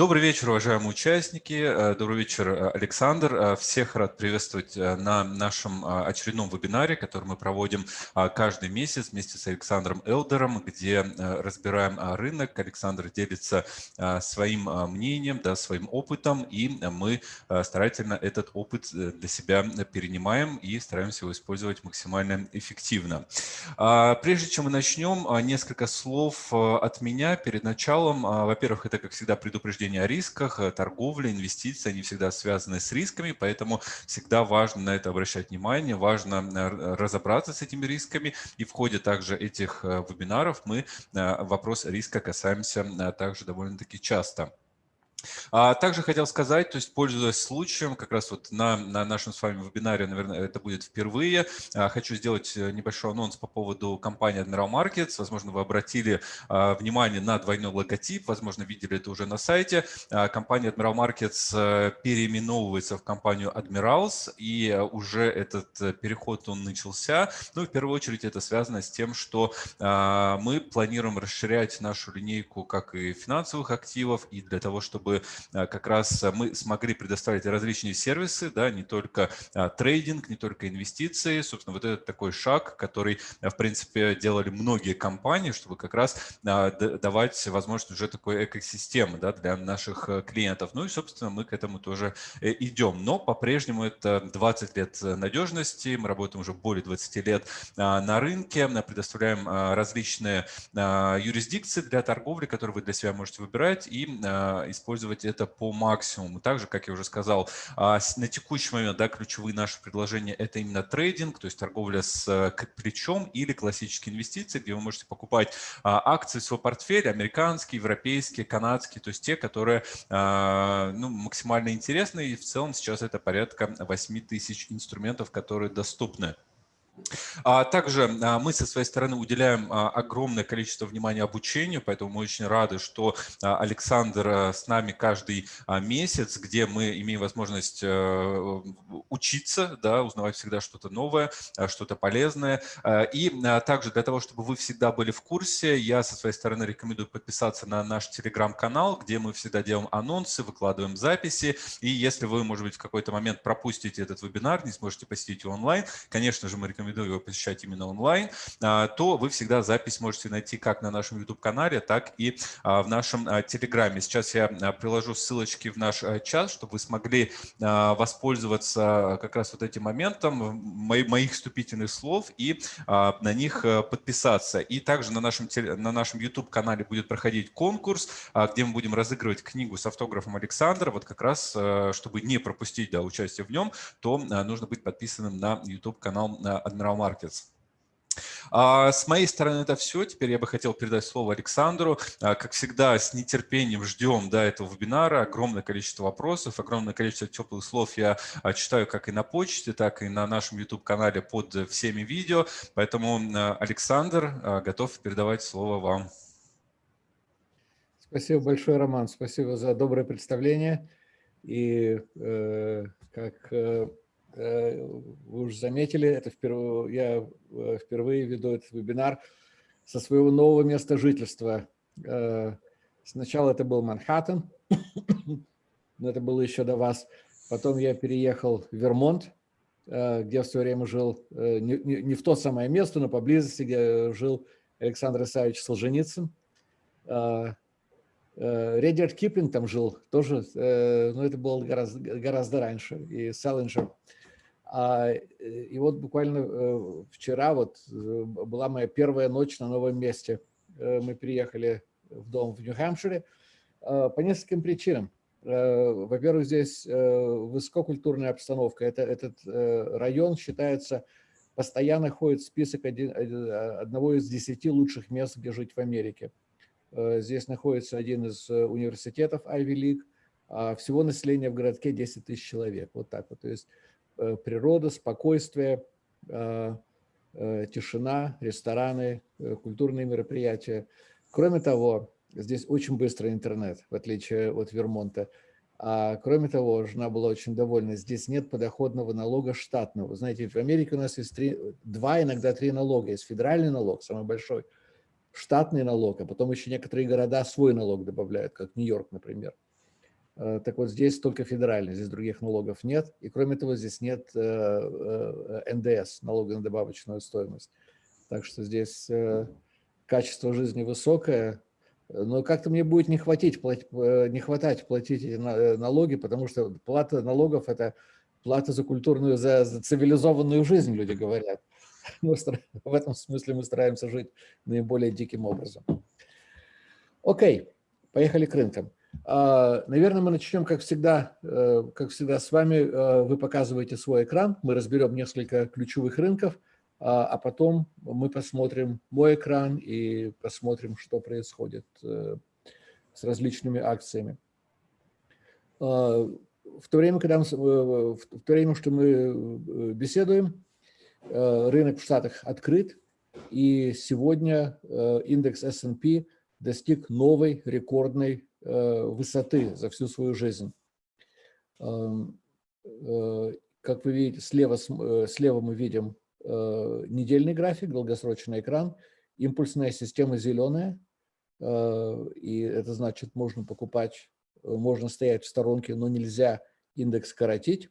Добрый вечер, уважаемые участники. Э, добрый вечер, э, Александр. Э, всех рад приветствовать на нашем очередном вебинаре, который мы проводим каждый месяц вместе с Александром Элдером, где разбираем рынок. Александр делится своим мнением, да, своим опытом, и мы старательно этот опыт для себя перенимаем и стараемся его использовать максимально эффективно. Прежде чем мы начнем, несколько слов от меня перед началом. Во-первых, это, как всегда, предупреждение предупреждение о рисках, э, торговля, инвестиции, они всегда связаны с рисками, поэтому всегда важно на это обращать внимание, важно э, разобраться с этими рисками. И в ходе также этих э, вебинаров мы вопрос риска касаемся также довольно-таки часто. А также хотел сказать, то есть пользуясь случаем, как раз вот на, на нашем с вами вебинаре, наверное, это будет впервые, а, хочу сделать э, небольшой анонс по поводу компании Admiral Markets. Возможно, вы обратили а, внимание на двойной логотип, возможно, видели это уже на сайте. Компания Admiral Markets э, переименовывается в компанию Admirals, и э, уже этот переход он начался. Ну, в первую очередь это связано с тем, что мы планируем расширять нашу линейку как и финансовых активов, и для того, чтобы чтобы а, как раз а, мы смогли предоставить различные сервисы, да, не только а, трейдинг, не только инвестиции. Собственно, вот это такой шаг, который, в принципе, делали многие компании, чтобы как раз давать возможность уже такой экосистемы да, для наших э, клиентов. Ну и, собственно, мы к этому тоже э, идем. Но по-прежнему это 20 лет надежности, мы работаем уже более 20 лет на рынке, предоставляем различные юрисдикции для торговли, которые вы для себя можете выбирать и использовать использовать это по максимуму. Также, как я уже сказал, а, на текущий момент да, ключевые наши предложения – это именно трейдинг, то есть торговля с э, плечом или классические инвестиции, где вы можете покупать а, акции в свой портфель, американские, европейские, канадские, то есть те, которые а, ну, максимально интересны. И в целом сейчас это порядка 8 тысяч инструментов, которые доступны. А также а, мы со своей стороны уделяем а, огромное количество внимания обучению, поэтому мы очень рады, что Александр с нами каждый месяц, где мы имеем возможность э, учиться, да, узнавать всегда что-то новое, что-то полезное. И также для того, чтобы вы всегда были в курсе, я со своей стороны рекомендую подписаться на наш телеграм-канал, где мы всегда делаем анонсы, выкладываем записи. И если вы, может быть, в какой-то момент пропустите этот вебинар, не сможете посетить его онлайн, конечно же, мы рекомендуем рекомендую его посещать именно онлайн, а, то вы всегда запись можете найти как на нашем YouTube-канале, так и а, в нашем а, Телеграме. Сейчас я приложу ссылочки в наш чат, чтобы вы смогли воспользоваться как раз вот этим моментом моих вступительных слов и на них подписаться. И также на нашем, на нашем YouTube-канале будет проходить конкурс, где мы будем разыгрывать книгу с автографом Александра. Вот как раз, чтобы не пропустить да, участие в нем, то нужно быть подписанным на YouTube-канал Admiral Markets. А с моей стороны это все. Теперь я бы хотел передать слово Александру. А, как всегда, с нетерпением ждем до этого вебинара. Огромное количество вопросов, огромное количество теплых слов я а, читаю как и на почте, так и на нашем YouTube-канале под всеми видео. Поэтому, Александр, готов передавать слово вам. Спасибо большое, Роман. Спасибо за доброе представление. И э, как Э, вы уже заметили, это впервые, я э, впервые веду этот вебинар со своего нового места жительства. Э, сначала это был Манхэттен, но это было еще до вас. Потом я переехал в Вермонт, где в свое время жил, не, не, не в то самое место, но поблизости, где жил Александр Исаевич Солженицын. Редерт Киплинг там жил тоже, но это было гораздо, гораздо раньше, и Селлинджер. А, э, и вот буквально э, вчера вот э, была моя первая ночь на новом месте. Мы приехали в дом в Нью-Хэмпшире по нескольким причинам. Во-первых, здесь высококультурная обстановка. Это, этот район считается, постоянно ходит список один, одного из десяти лучших мест, где жить в Америке. Здесь находится один из университетов Ivy League, а всего населения в городке 10 тысяч человек. Вот так вот. То есть природа, спокойствие, э, э, тишина, рестораны, культурные мероприятия. Кроме того, здесь очень быстрый интернет, в отличие от Вермонта. А кроме того, жена была очень довольна, здесь нет подоходного налога штатного. Знаете, в Америке у нас есть три, два, иногда три налога. Есть федеральный налог, самый большой, штатный налог, а потом еще некоторые города свой налог добавляют, как Нью-Йорк, например. Так вот, здесь только федеральный, здесь других налогов нет. И кроме того, здесь нет НДС, налога на добавочную стоимость. Так что здесь качество жизни высокое, но как-то мне будет не, хватить, не хватать платить эти налоги, потому что плата налогов – это плата за культурную, за, за цивилизованную жизнь, люди говорят. Мы, в этом смысле мы стараемся жить наиболее диким образом. Окей, поехали к рынкам. А, наверное, мы начнем, как всегда, э, как всегда с вами. Э, вы показываете свой экран, мы разберем несколько ключевых рынков, а, а потом мы посмотрим мой экран и посмотрим, что происходит э, с различными акциями. А, в то время, когда мы, в то время, что мы беседуем, рынок в Штатах открыт, и сегодня индекс S&P достиг новой рекордной высоты за всю свою жизнь. Эм, э, как вы видите, слева, э, слева мы видим недельный график, долгосрочный экран, импульсная система зеленая, и это значит, можно покупать, можно стоять в сторонке, но нельзя индекс коротить.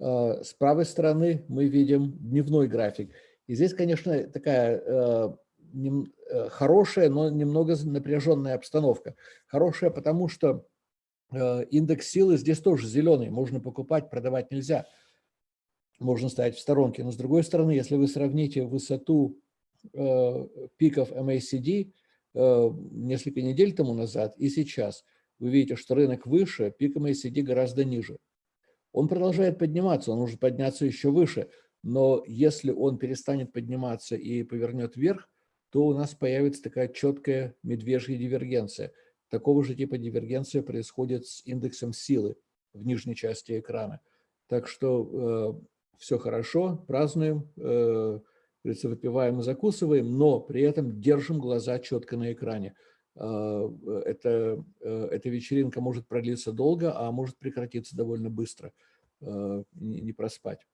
С правой стороны мы видим дневной график. И здесь, конечно, такая Э, хорошая, но немного напряженная обстановка. Хорошая, потому что э, индекс силы здесь тоже зеленый, можно покупать, продавать нельзя. Можно стоять в сторонке. Но с другой стороны, если вы сравните высоту э, пиков MACD несколько недель тому назад и сейчас, вы видите, что рынок выше, пик MACD гораздо ниже. Он продолжает подниматься, он может подняться еще выше, но если он перестанет подниматься и повернет вверх, то у нас появится такая четкая медвежья дивергенция. Такого же типа дивергенция происходит с индексом силы в нижней части экрана. Так что э, все хорошо, празднуем, э, выпиваем и закусываем, но при этом держим глаза четко на экране. Э, это, э, эта вечеринка может продлиться долго, а может прекратиться довольно быстро, э, не проспать.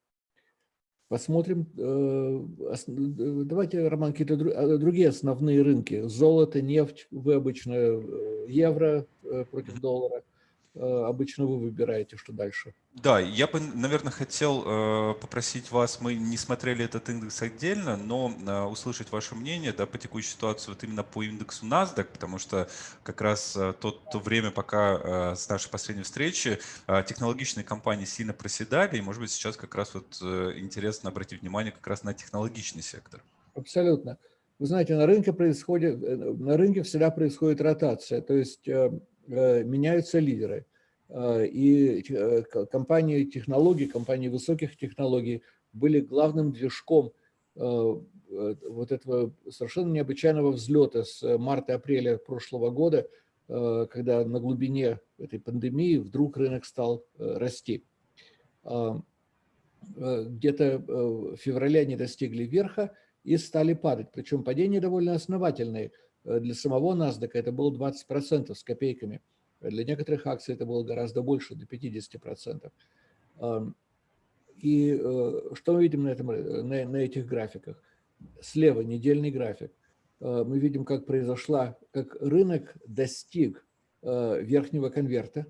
Посмотрим, э, э, давайте, Роман, какие-то а, другие основные рынки. Золото, нефть, вы обычно э, евро против доллара. Обычно вы выбираете, что дальше. Да, я бы, наверное, хотел э, попросить вас, мы не смотрели этот индекс отдельно, но э, услышать ваше мнение да, по текущей ситуации вот именно по индексу NASDAQ, потому что как раз э, то, время, пока э, с нашей последней встречи э, технологичные компании сильно проседали, и, может быть, сейчас как раз вот э, интересно обратить внимание как раз на технологичный сектор. Абсолютно. Вы знаете, на рынке происходит, э, на рынке всегда происходит ротация, то есть э, э, меняются лидеры. Э, и э, компании технологий, компании высоких технологий были главным движком э, вот этого совершенно необычайного взлета с марта-апреля прошлого года, когда на глубине этой пандемии вдруг рынок стал расти. Где-то в феврале они достигли верха и стали падать, причем падения довольно основательные. Для самого NASDAQ это было 20% с копейками – для некоторых акций это было гораздо больше, до 50%. И э, что мы видим на, этом, на, на этих графиках? Слева недельный график. Э, мы видим, как произошла, как рынок достиг э, верхнего конверта.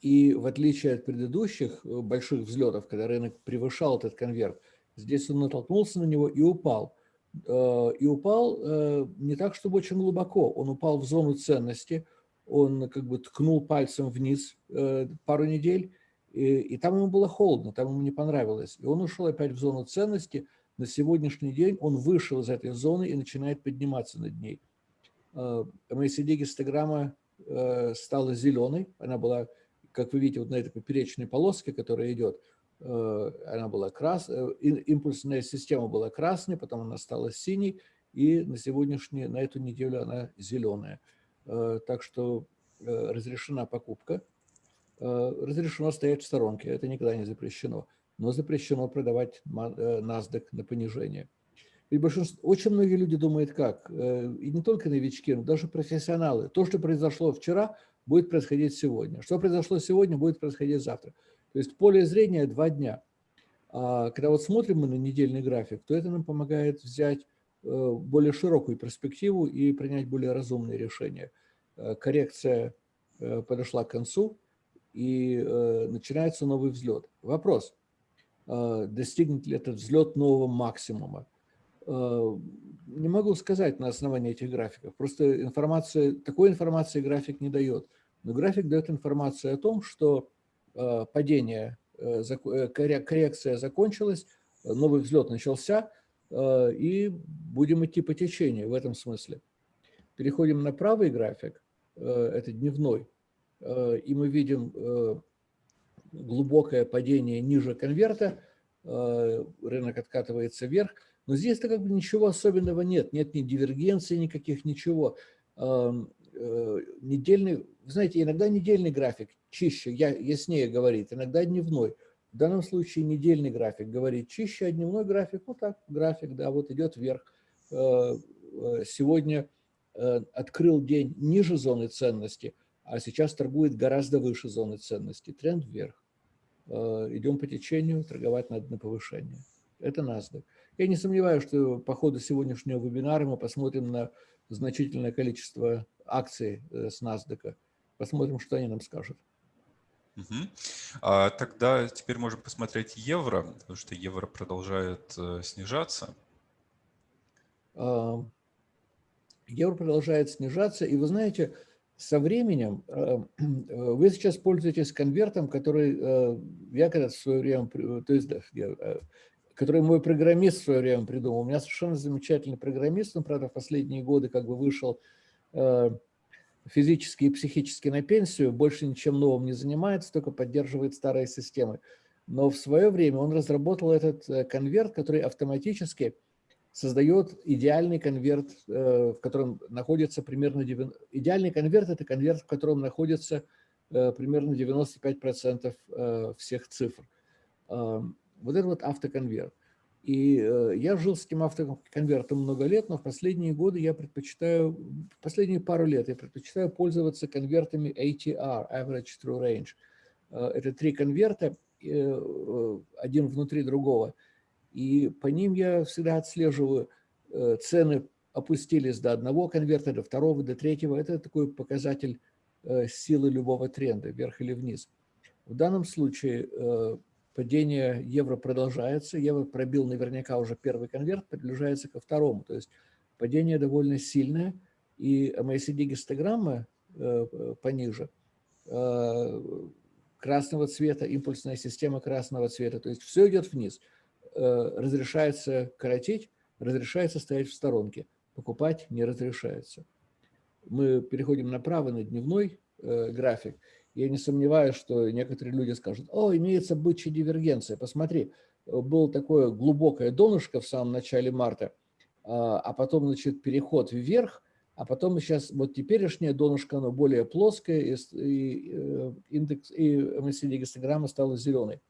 И в отличие от предыдущих больших взлетов, когда рынок превышал этот конверт, здесь он натолкнулся на него и упал. Э, и упал э, не так, чтобы очень глубоко. Он упал в зону ценности, он как бы ткнул пальцем вниз э, пару недель, и, и там ему было холодно, там ему не понравилось. И он ушел опять в зону ценности. На сегодняшний день он вышел из этой зоны и начинает подниматься над ней. MACD гистограмма стала зеленой, она была, как вы видите, вот на этой поперечной полоске, которая идет, она была красная, э, импульсная система была красной, потом она стала синей, и на сегодняшнюю, на эту неделю она зеленая. Э, так что разрешена покупка, разрешено стоять в сторонке, это никогда не запрещено, но запрещено продавать NASDAQ на понижение. И большинство, очень многие люди думают как, и не только новички, но даже профессионалы. То, что произошло вчера, будет происходить сегодня. Что произошло сегодня, будет происходить завтра. То есть поле зрения два дня. А когда вот смотрим мы на недельный график, то это нам помогает взять э, более широкую перспективу и принять более разумные решения. Э, коррекция подошла к концу, и начинается новый взлет. Вопрос, достигнет ли этот взлет нового максимума? Не могу сказать на основании этих графиков. Просто информация, такой информации график не дает. Но график дает информацию о том, что падение, коррекция закончилась, новый взлет начался, и будем идти по течению в этом смысле. Переходим на правый график, это дневной, и мы видим глубокое падение ниже конверта, рынок откатывается вверх, но здесь-то как бы ничего особенного нет, нет ни дивергенции никаких, ничего. Э, недельный, знаете, иногда недельный график чище, яснее говорит, иногда дневной. В данном случае недельный график говорит чище, а дневной график, ну так, график, да, вот идет вверх. Э, э, сегодня открыл день ниже зоны ценности, а сейчас торгует гораздо выше зоны ценности. Тренд вверх. Идем по течению, торговать надо на повышение. Это NASDAQ. Я не сомневаюсь, что по ходу сегодняшнего вебинара мы посмотрим на значительное количество акций э, с NASDAQ. Посмотрим, что они нам скажут. Угу. А, тогда теперь можем посмотреть евро, потому что евро продолжает э, снижаться. Евро продолжает снижаться, и вы знаете, со временем э, вы сейчас пользуетесь конвертом, который я когда в свое время, то есть который мой программист в свое время придумал. У меня совершенно замечательный программист, он, правда, в последние годы как бы вышел э, физически и психически на пенсию, больше ничем новым не занимается, только поддерживает старые системы. Но в свое время он разработал этот э, конверт, который автоматически создает идеальный конверт, э, в котором находится примерно... 90... Идеальный конверт – это конверт, в котором находится примерно 95% всех цифр. Вот это вот автоконверт. И э, я жил с этим автоконвертом много лет, но в последние годы я предпочитаю, последние пару лет я предпочитаю пользоваться конвертами ATR, Average True Range. Э, это три конверта, э, один внутри другого. И по ним я всегда отслеживаю, цены опустились до одного конверта, до второго, до третьего. Это такой показатель силы любого тренда, вверх или вниз. В данном случае падение евро продолжается, евро пробил наверняка уже первый конверт, приближается ко второму, то есть падение довольно сильное, и MACD-гистограмма э, пониже, э, красного цвета, импульсная система красного цвета, то есть все идет вниз, э, разрешается коротить, разрешается стоять в сторонке, покупать не разрешается. Мы переходим направо на дневной график, я не сомневаюсь, что некоторые люди скажут, о, имеется бычья дивергенция, посмотри, было такое глубокое донышко в самом начале марта, а, а потом, значит, переход вверх, а потом сейчас, вот теперешнее донышко, оно более плоское, и, и э, индекс, и MACD-гистограмма стала зеленой.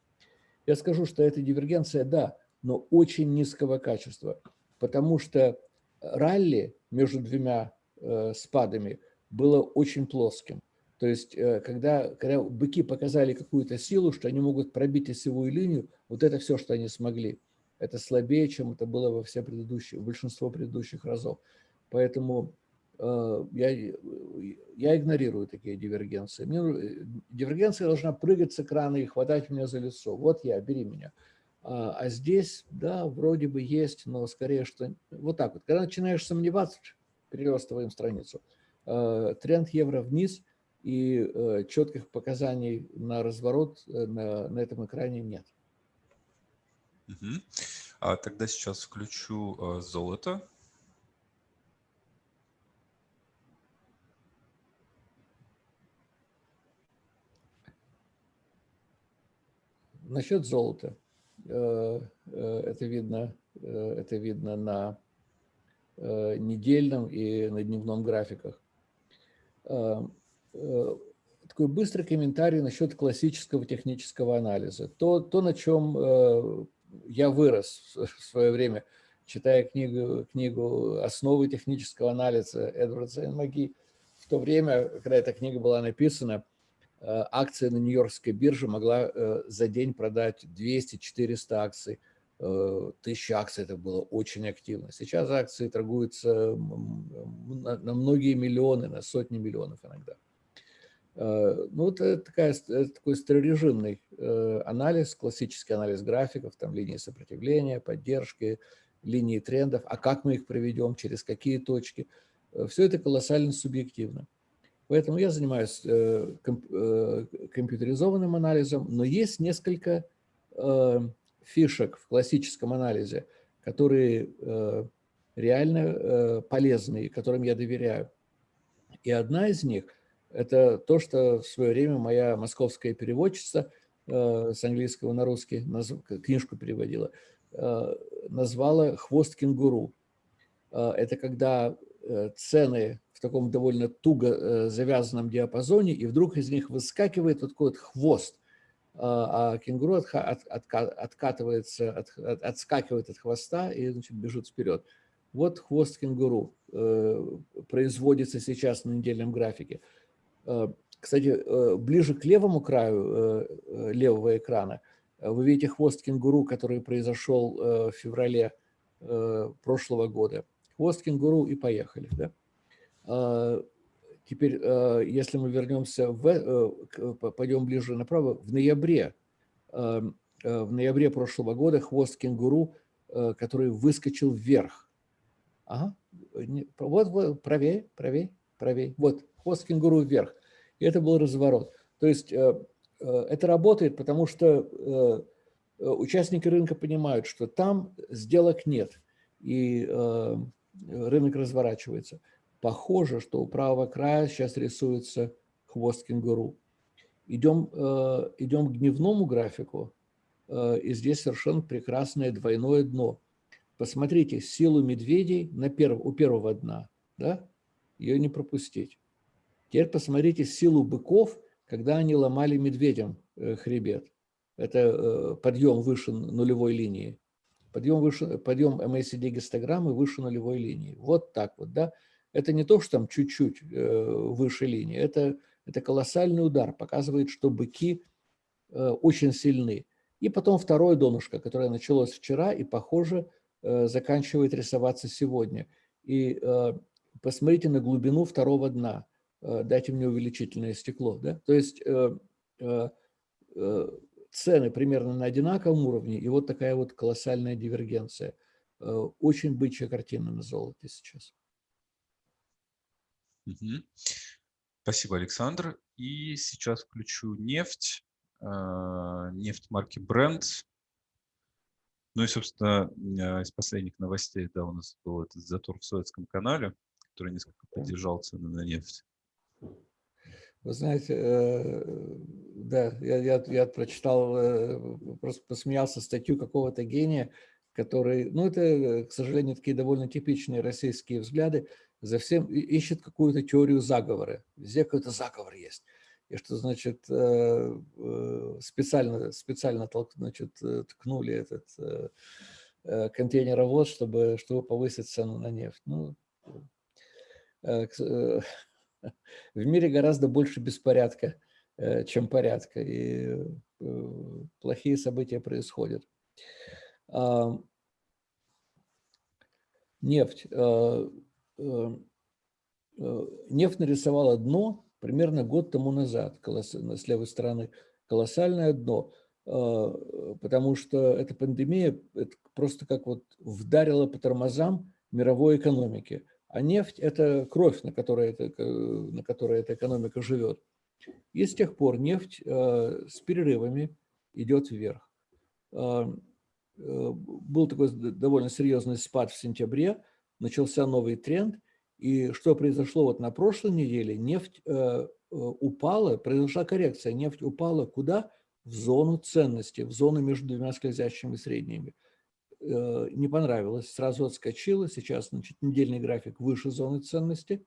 Я скажу, что эта дивергенция, да, но очень низкого качества, потому что ралли между двумя э, спадами было очень плоским. То есть, э, когда, когда быки показали какую-то силу, что они могут пробить осевую линию, вот это все, что они смогли. Это слабее, чем это было во все предыдущие, большинство предыдущих разов. Поэтому э, я, я игнорирую такие дивергенции. Мне, э, дивергенция должна прыгать с экрана и хватать меня за лицо. Вот я, бери меня. А, а здесь, да, вроде бы есть, но скорее, что вот так вот. Когда начинаешь сомневаться, перелистываем страницу. Э, тренд евро вниз – и э, четких показаний на разворот э, на, на этом экране нет. Угу. А тогда сейчас включу э, золото. Насчет золота. Это видно, это видно на недельном и на дневном графиках. Э, такой быстрый комментарий насчет классического технического анализа. То, то на чем э, я вырос в свое время, читая книгу, книгу «Основы технического анализа» Эдварда Маги. В то время, когда эта книга была написана, э, акция на Нью-Йоркской бирже могла за день продать 200-400 акций. Тысяча акций это было очень активно. Сейчас акции торгуются на многие миллионы, на сотни миллионов иногда. Ну, это, такая, это такой старорежимный анализ, классический анализ графиков, там линии сопротивления, поддержки, линии трендов, а как мы их проведем, через какие точки. Все это колоссально субъективно. Поэтому я занимаюсь компьютеризованным анализом, но есть несколько фишек в классическом анализе, которые реально полезны, которым я доверяю. И одна из них – это то, что в свое время моя московская переводчица э, с английского на русский книжку переводила, э, назвала «хвост кенгуру». Э, это когда цены в таком довольно туго завязанном диапазоне, и вдруг из них выскакивает вот такой вот хвост, а кенгуру откатывается, отскакивает от хвоста и значит, бежит вперед. Вот хвост кенгуру производится сейчас на недельном графике. Э, кстати, э, ближе к левому краю левого экрана вы видите хвост кенгуру, который произошел в феврале прошлого года. Хвост кенгуру и поехали. Да? Теперь, если мы вернемся, в, пойдем ближе направо, в ноябре, в ноябре прошлого года хвост кенгуру, который выскочил вверх, Ага. Вот, вот, правее, правее, правее. Вот, хвост кенгуру вверх. И это был разворот. То есть э, э, это работает, потому что э, участники рынка понимают, что там сделок нет, и рынок разворачивается. Похоже, что у правого края сейчас рисуется хвост кенгуру. Идем, идем к дневному графику, и здесь совершенно прекрасное двойное дно – Посмотрите силу медведей на перв, у первого дна, да? ее не пропустить. Теперь посмотрите силу быков, когда они ломали медведям э, хребет. Это э, подъем выше нулевой линии. Подъем, выше, подъем MACD гистограммы выше нулевой линии. Вот так вот, да. Это не то, что там чуть-чуть э, выше линии. Это, это колоссальный удар. Показывает, что быки очень сильны. И потом второе донышко, которое началось вчера и, похоже, заканчивает рисоваться сегодня. И посмотрите на глубину второго дна. Э, дайте мне увеличительное стекло. Да? То есть цены примерно на одинаковом уровне, и вот такая вот колоссальная дивергенция. Очень бычья картина на золоте сейчас. Спасибо, Александр. И сейчас включу нефть, нефть марки Brent. Ну и, собственно, из последних новостей, да, у нас был этот затор в Советском канале, который несколько поддержал цены на нефть. Вы знаете, э, да, я, я, я прочитал, э, просто посмеялся статью какого-то гения, который, ну это, к сожалению, такие довольно типичные российские взгляды, за всем ищет какую-то теорию заговора. Везде какой-то заговор есть и что, значит, э, специально, специально значит, э, ткнули этот контейнеровоз, чтобы, чтобы повысить цену на нефть. Ну, в мире гораздо больше беспорядка, чем порядка, и плохие события происходят. Нефть. Нефть нарисовала дно, примерно год тому назад, с левой стороны, колоссальное дно, потому что эта пандемия это просто как вот вдарила по тормозам мировой экономики. А нефть – это кровь, на которой, это, на которой эта экономика живет. И с тех пор нефть а, с перерывами идет вверх. А, был такой довольно серьезный спад в сентябре, начался новый тренд – и что произошло вот на прошлой неделе? Нефть э, э, упала, произошла коррекция. Нефть упала куда? В зону ценности, в зону между двумя скользящими средними. Э, не понравилось, сразу отскочила. Сейчас значит, недельный график выше зоны ценности.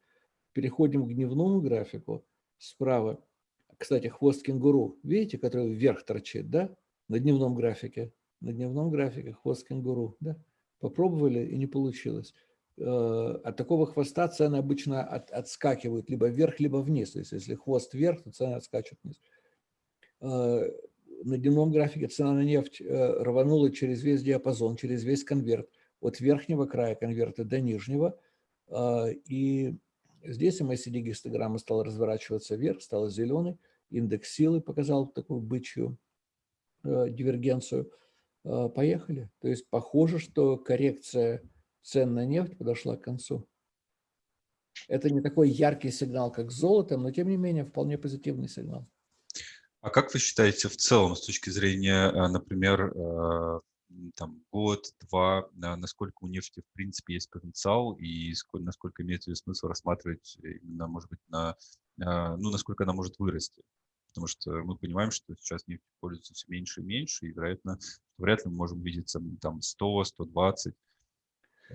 Переходим к дневному графику справа. Кстати, хвост кенгуру, видите, который вверх торчит, да? На дневном графике. На дневном графике хвост кенгуру, да? Попробовали и не получилось. Э, от такого хвоста цены обычно от, отскакивают либо вверх, либо вниз. То есть если хвост вверх, то цены отскачут вниз. На дневном графике цена на нефть э, рванула через весь диапазон, через весь конверт, от верхнего края конверта до нижнего. И Здесь MACD гистограмма стала разворачиваться вверх, стала зеленой. Индекс силы показал такую бычью э, дивергенцию. Э, поехали. То есть похоже, что коррекция цен на нефть подошла к концу. Это не такой яркий сигнал, как с золотом, но тем не менее вполне позитивный сигнал. А как вы считаете в целом, с точки зрения, э, например, э, там, год, два, насколько у нефти, в принципе, есть потенциал и сколько, насколько имеет смысл рассматривать именно, может быть, на, ну, насколько она может вырасти? Потому что мы понимаем, что сейчас нефть пользуется все меньше и меньше, и, вероятно, вряд ли мы можем видеться там 100, 120,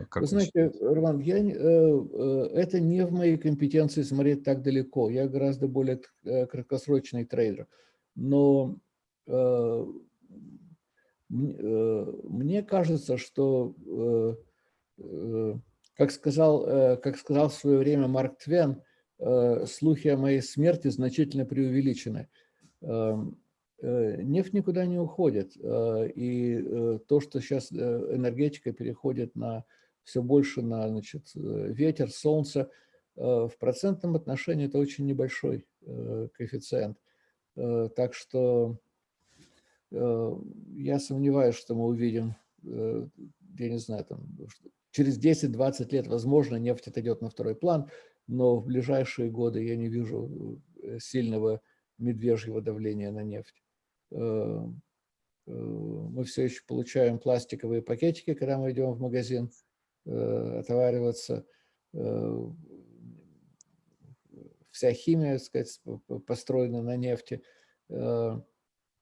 как вы знаете, Роман, я, э, э, это не в моей компетенции смотреть так далеко. Я гораздо более э, краткосрочный трейдер. Но мне кажется, что, как сказал, как сказал в свое время Марк Твен, слухи о моей смерти значительно преувеличены. Нефть никуда не уходит. И то, что сейчас энергетика переходит на все больше на значит, э, ветер, солнце. Э, в процентном отношении это очень небольшой э, коэффициент. Так что я сомневаюсь, что мы увидим, я не знаю, там, через 10-20 лет, возможно, нефть отойдет на второй план, но в ближайшие годы я не вижу сильного медвежьего давления на нефть. Мы все еще получаем пластиковые пакетики, когда мы идем в магазин. Э, отовариваться. Э, вся химия, сказать, построена на нефти, э,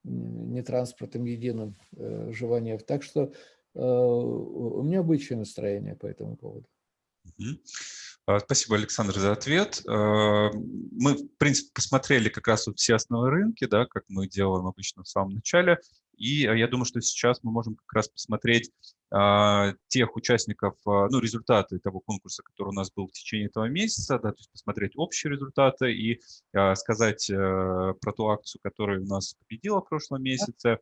не транспортом единым жива нефть. Так что у меня обычное настроение по этому поводу. А, спасибо, Александр, за ответ. Мы, в принципе, посмотрели как раз вот все основные рынки, да, как мы делаем обычно в самом начале. И я думаю, что сейчас мы можем как раз посмотреть а, тех участников, а, ну, результаты того конкурса, который у нас был в течение этого месяца, да, то есть посмотреть общие результаты и а, сказать а, про ту акцию, которая у нас победила в прошлом месяце.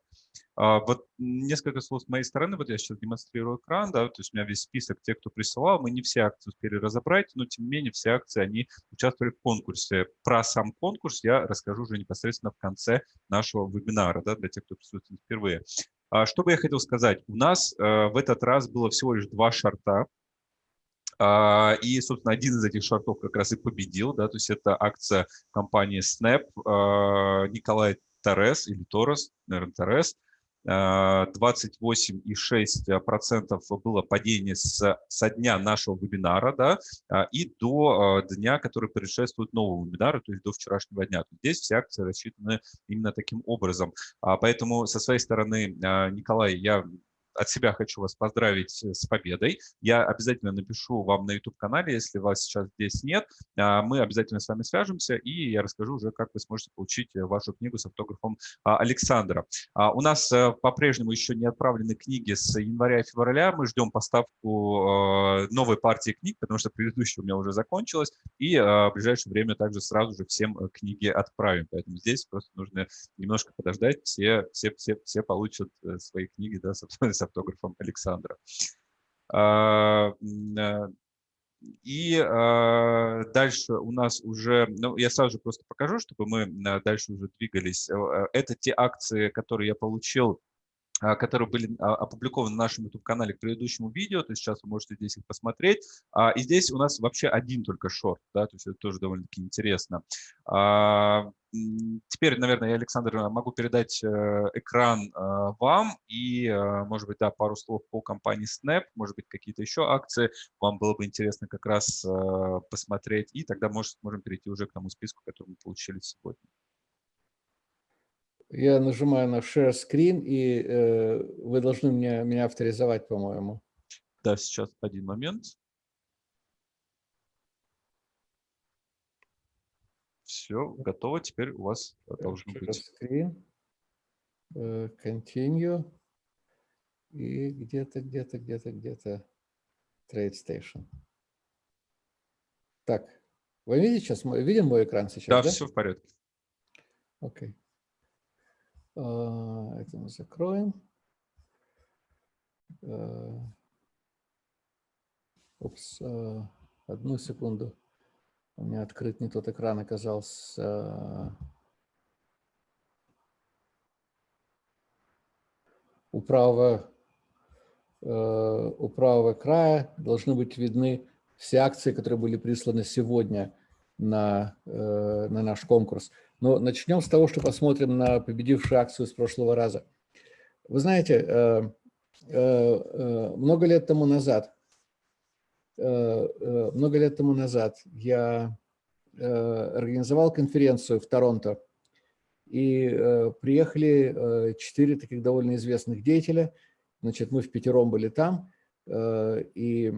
А, вот несколько слов с моей стороны, вот я сейчас демонстрирую экран, да, то есть у меня весь список тех, кто присылал, мы не все акции успели разобрать, но тем не менее все акции, они участвовали в конкурсе. Про сам конкурс я расскажу уже непосредственно в конце нашего вебинара, да, для тех, кто присутствует впервые. А, что бы я хотел сказать? У нас э, в этот раз было всего лишь два шарта, а, и, собственно, один из этих шартов как раз и победил, да, то есть это акция компании Snap, Николай Торрес или Торрес, наверное, Торрес, 28,6% было падение с, со дня нашего вебинара да, а, и до а, дня, который предшествует новому вебинару, то есть до вчерашнего дня. Здесь все акции рассчитаны именно таким образом. А, поэтому со своей стороны, Николай, я от себя хочу вас поздравить э, с победой. Я обязательно напишу вам на YouTube-канале, если вас сейчас здесь нет. А, мы обязательно с вами свяжемся, и я расскажу уже, как вы сможете получить э, вашу книгу с автографом а, Александра. А, у нас э, по-прежнему еще не отправлены книги с января и февраля. Мы ждем поставку новой партии книг, потому что предыдущая у меня уже закончилась, и в ближайшее время также сразу же всем книги отправим. Поэтому здесь просто нужно немножко подождать. Все, все, все, все получат свои книги да, автографом Александра. А, э, и э, дальше у нас уже, ну, я сразу же просто покажу, чтобы мы э, дальше уже двигались. Это те акции, которые я получил а, которые были а, опубликованы на нашем YouTube-канале к предыдущему видео, то есть сейчас вы можете здесь их посмотреть. А, и здесь у нас вообще один только шорт, да, то есть это тоже довольно-таки интересно. Теперь, наверное, я, Александр, могу передать э, экран вам и, может быть, да, пару слов по компании Snap, может быть, какие-то еще акции вам было бы интересно как раз посмотреть, и тогда может, можем перейти уже к тому списку, который мы получили сегодня. Я нажимаю на Share Screen, и э, вы должны мне, меня авторизовать, по-моему. Да, сейчас один момент. Все, готово. Теперь у вас должен быть. Screen. Э, continue. И где-то, где-то, где-то, где-то Trade Station. Так, вы видите сейчас, видим мой экран сейчас? Да, да? все в порядке. Окей. Okay. А, это мы закроем. А, упс, а, одну секунду. У меня открыт не тот экран оказался. У правого, у правого края должны быть видны все акции, которые были присланы сегодня на, на наш конкурс. Но начнем с того, что посмотрим на победившую акцию с прошлого раза. Вы знаете, э, много лет тому назад Э, э, много лет тому назад я э, организовал конференцию в Торонто, и приехали четыре таких довольно известных деятеля. Значит, мы в пятером были там, и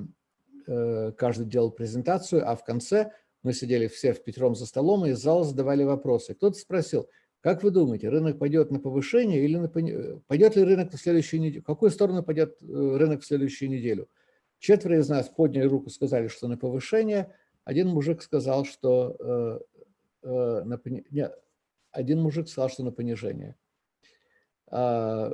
каждый делал презентацию, а в конце мы сидели все в пятером за столом, и из зала задавали вопросы. Кто-то спросил, как вы думаете, рынок пойдет на повышение или на... пойдет ли рынок в следующую неделю? В какую сторону пойдет рынок в следующую неделю? Четверо из нас подняли руку, сказали, что на повышение. Один мужик сказал, что э, э, на, нет, один мужик сказал, что на понижение. А,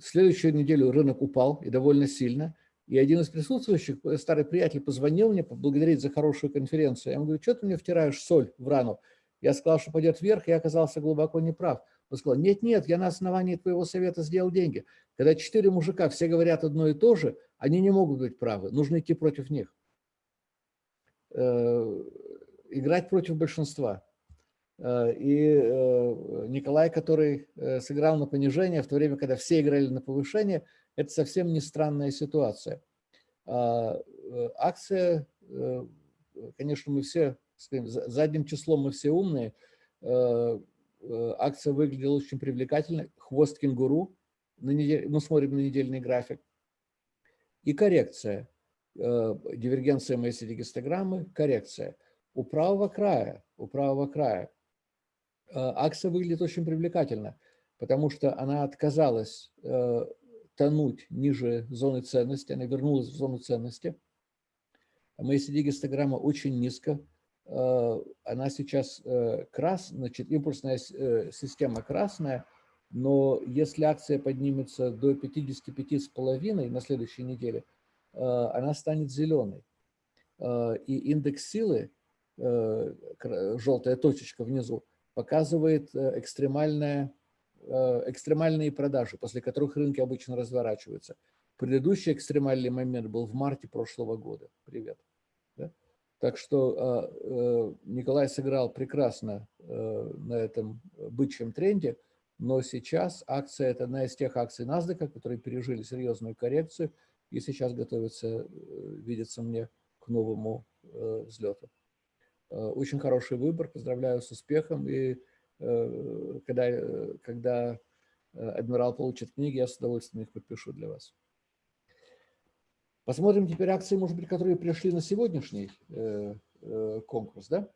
следующую неделю рынок упал и довольно сильно. И один из присутствующих, э, старый приятель, позвонил мне поблагодарить за хорошую конференцию. Я ему говорю, что ты мне втираешь соль в рану? Я сказал, что пойдет вверх, и я оказался глубоко неправ. Он сказал, нет-нет, я на основании твоего совета сделал деньги. Когда четыре мужика все говорят одно и то же, они не могут быть правы, нужно идти против них. Э, играть против большинства. Э, и Николай, который сыграл на понижение, в то время, когда все играли на повышение, это совсем не странная ситуация. А, акция, конечно, мы все, задним числом мы все умные, акция выглядела очень привлекательно, хвост кенгуру, мы смотрим на недельный график, и коррекция. Э, дивергенция MACD гистограммы, коррекция. У правого края, у правого края э, акция выглядит очень привлекательно, потому что она отказалась э, тонуть ниже зоны ценности, она вернулась в зону ценности. MACD гистограмма очень низко, она сейчас крас, значит, импульсная система красная – но если акция поднимется до 55,5 на следующей неделе, э, она станет зеленой. Э, и индекс силы, э, желтая точечка внизу, показывает экстремальная, экстремальные продажи, после которых рынки обычно разворачиваются. Предыдущий экстремальный момент был в марте прошлого года. Привет. Да? Так что Николай сыграл прекрасно на этом бычьем тренде – но сейчас акция – это одна из тех акций NASDAQ, которые пережили серьезную коррекцию и сейчас готовится, э, видится мне, к новому э, взлету. Э, очень хороший выбор, поздравляю с успехом. И когда, когда адмирал получит книги, я с удовольствием их подпишу для вас. Посмотрим теперь акции, может быть, которые пришли на сегодняшний конкурс. Да?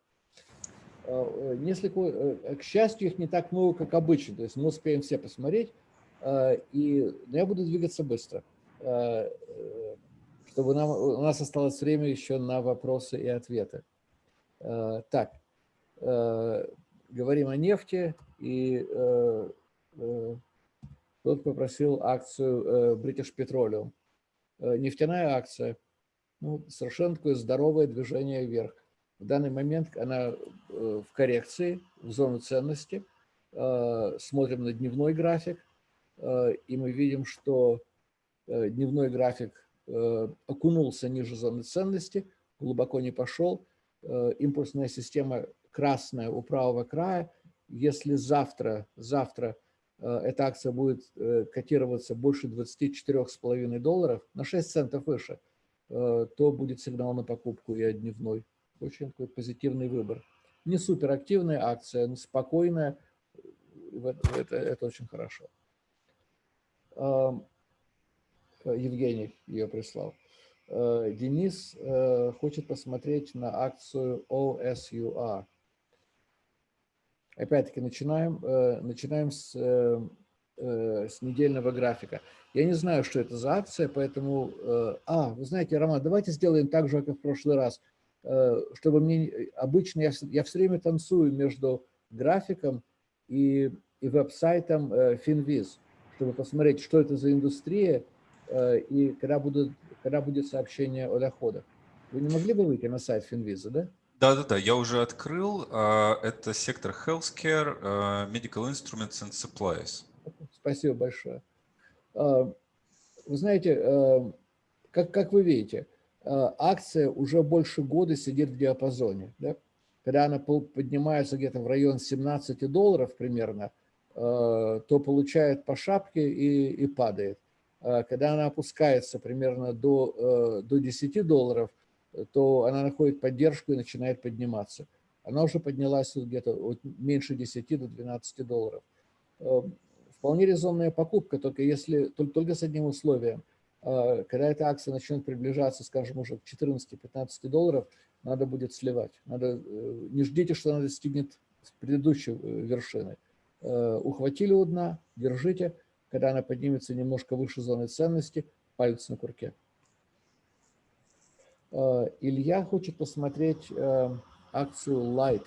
Э, несколько, э, к счастью, их не так много, как обычно, то есть мы успеем все посмотреть, э, и, но я буду двигаться быстро, чтобы нам, у нас осталось время еще на вопросы и ответы. Так, говорим о нефти, и тут попросил акцию British Petroleum. Нефтяная акция, ну, совершенно такое здоровое движение вверх. В данный момент она э, в коррекции, в зону ценности. Э, смотрим на дневной график, э, и мы видим, что дневной график окунулся ниже зоны ценности, глубоко не пошел. Импульсная система красная у правого края. Если завтра, завтра эта акция будет котироваться больше 24,5 долларов, на 6 центов выше, то будет сигнал на покупку и дневной очень такой позитивный выбор. Не суперактивная акция, но спокойная. Это, это очень хорошо. Евгений ее прислал. Э, Денис э, хочет посмотреть на акцию OSUR. Опять-таки начинаем, э, начинаем с, с недельного графика. Я не знаю, что это за акция, поэтому... А, вы знаете, Роман, давайте сделаем так же, как в прошлый раз – Э, чтобы мне обычно я, я все время танцую между графиком и, и веб-сайтом э, Finviz, чтобы посмотреть, что это за индустрия э, и когда, будут, когда будет сообщение о доходах. Вы не могли бы выйти на сайт Finviz, да? Да-да-да, я уже открыл. А, это сектор Healthcare, а, Medical Instruments and Supplies. Спасибо большое. А, вы знаете, как, как вы видите, акция уже больше года сидит в диапазоне. Да? Когда она поднимается где-то в район 17 долларов примерно, то получает по шапке и, и падает. Когда она опускается примерно до, до 10 долларов – то она находит поддержку и начинает подниматься. Она уже поднялась где-то от меньше 10 до 12 долларов. Э, вполне резонная покупка, только, если, только, только с одним условием. Э, когда эта акция начнет приближаться, скажем, уже к 14-15 долларов, надо будет сливать. Надо, э, не ждите, что она достигнет предыдущей вершины. Ухватили у дна, держите. Когда она поднимется немножко выше зоны ценности, палец на курке. Э, Илья хочет посмотреть э, акцию Light.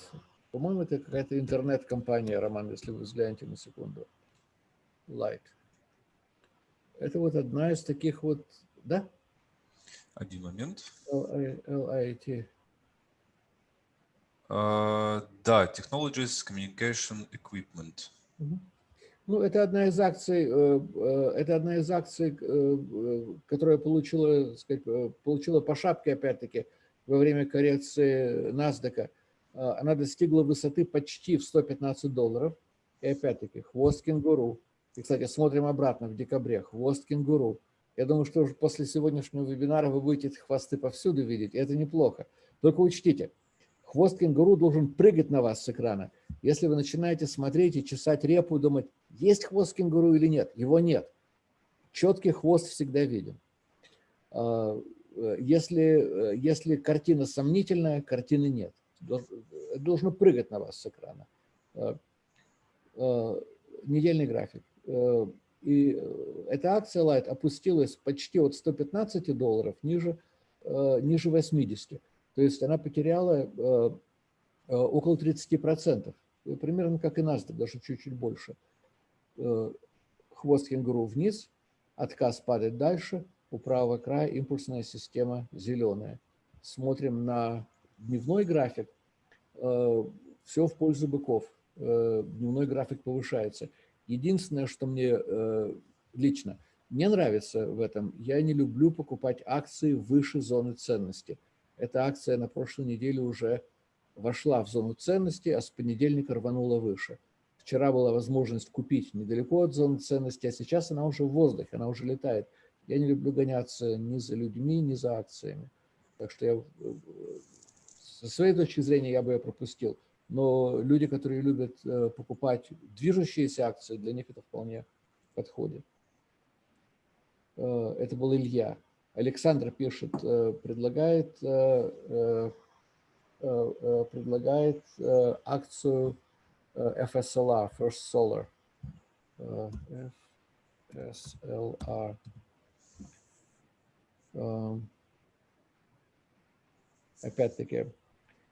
По-моему, это какая-то интернет-компания, Роман, если вы взглянете на секунду. Light. Это вот одна из таких вот, да? Один момент. LIT. Uh, да, Technologies Communication Equipment. Uh ну, это одна из акций, э, э, это одна из акций, э, которая получила, сказать, получила по шапке, опять-таки, во время коррекции NASDAQ. Она достигла высоты почти в 115 долларов. И опять-таки, хвост кенгуру. И, кстати, смотрим обратно в декабре. Хвост кенгуру. Я думаю, что уже после сегодняшнего вебинара вы будете хвосты повсюду видеть. И это неплохо. Только учтите, хвост кенгуру должен прыгать на вас с экрана. Если вы начинаете смотреть и чесать репу и думать, есть хвост кенгуру или нет, его нет. Четкий хвост всегда виден. А, если, если картина сомнительная, картины нет. Должно прыгать на вас с экрана. Недельный график. И эта акция Light опустилась почти от 115 долларов ниже, ниже 80. То есть она потеряла около 30% примерно как и NASDAQ, даже чуть-чуть больше. Э, хвост кенгуру вниз, отказ падает дальше, у правого края импульсная система зеленая. Смотрим на дневной график, э, все в пользу быков. Э, дневной график повышается. Единственное, что мне лично не нравится в этом, я не люблю покупать акции выше зоны ценности. Эта акция на прошлой неделе уже вошла в зону ценности, а с понедельника рванула выше. Вчера была возможность купить недалеко от зоны ценности, а сейчас она уже в воздухе, она уже летает. Я не люблю гоняться ни за людьми, ни за акциями. Так что я, со своей точки зрения я бы ее пропустил. Но люди, которые любят э, покупать движущиеся акции, для них это вполне подходит. Э, это был Илья. Александр пишет, э, предлагает Э, э, предлагает э, акцию FSLR, First Solar. FSLR. Эм, опять-таки,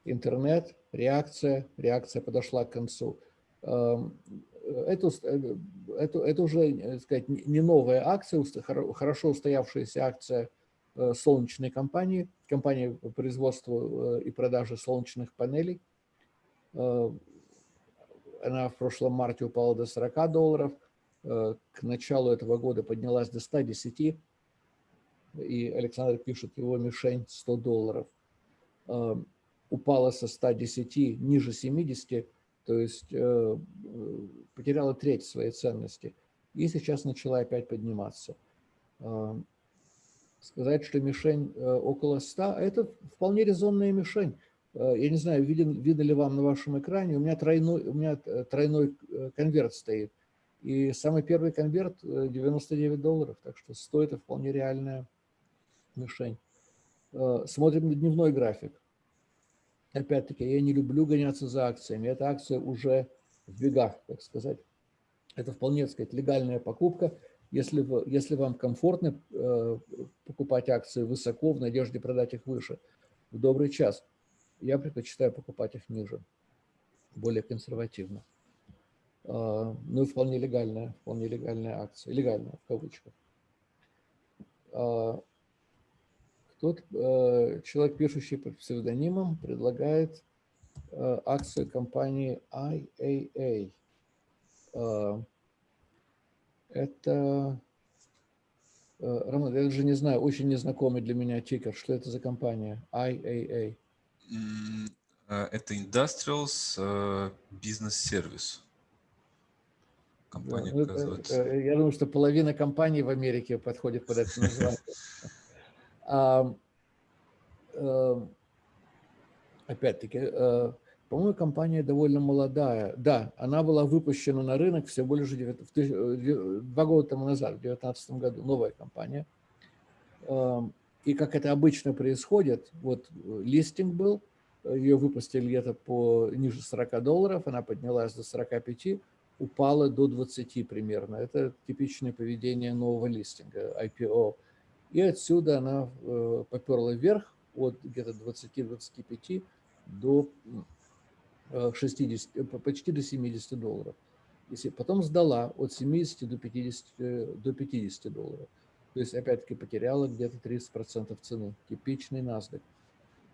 интернет, реакция, реакция подошла к концу. Эм, это, это, это уже, сказать, не новая акция, хорошо устоявшаяся акция Э, солнечной компании, компании э, и продаже солнечных панелей. Э, она в прошлом марте упала до 40 долларов, к началу этого года поднялась до 110, и Александр пишет, его мишень 100 долларов. Упала со 110 ниже 70, то есть потеряла треть своей ценности. И сейчас начала опять подниматься сказать, что мишень э, около 100, а это вполне резонная мишень. Э, я не знаю, виден, видно ли вам на вашем экране, у меня тройной, у меня э, тройной конверт стоит. И самый первый конверт 99 долларов, так что стоит это вполне реальная мишень. Смотрим на дневной график. Опять-таки, я не люблю гоняться за акциями. Эта акция уже в бегах, так сказать. Это вполне, так сказать, легальная покупка. Если, вы, если вам комфортно э, покупать акции высоко в надежде продать их выше, в добрый час, я предпочитаю покупать их ниже, более консервативно. Э, ну и вполне легальная, вполне легальная акция, легальная в кавычках. Э, Кто-то, человек, пишущий под псевдонимом, предлагает акцию компании IAA. Это, Роман, я даже не знаю, очень незнакомый для меня тикер. Что это за компания? IAA. Это Industrials Business Service компания, да, ну, это, Я думаю, что половина компаний в Америке подходит под это название. Эм, опять-таки, э, по-моему, компания довольно молодая. Да, она была выпущена на рынок всего лишь э, два года тому назад, в 2019 году, новая компания. И как это обычно происходит, вот э, листинг был, ее выпустили где-то по ниже 40 долларов, она поднялась до 45, упала до 20 примерно. Это типичное поведение нового листинга, IPO. И отсюда она э, поперла вверх от где-то 20-25 до 60, э, почти до 70 долларов. Если потом сдала от 70 до 50, э, до 50 долларов. То есть, опять-таки, потеряла где-то 30% цены. Типичный NASDAQ.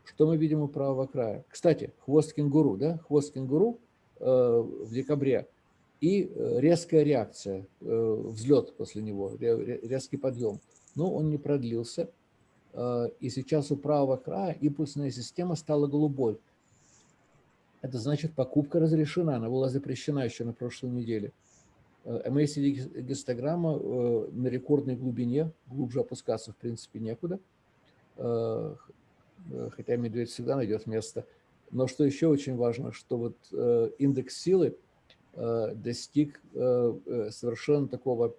Что мы видим у правого края? Кстати, хвост кенгуру, да? Хвост кенгуру э, в декабре – и э, резкая реакция, э, взлет после него, резкий подъем. Но он не продлился, э, и сейчас у правого края импульсная система стала голубой. Это значит, покупка разрешена, она была запрещена еще на прошлой неделе. MACD гистограмма на рекордной глубине, глубже опускаться в принципе некуда, хотя медведь всегда найдет место. Но что еще очень важно, что вот индекс силы – Э, достиг э, э, совершенно такого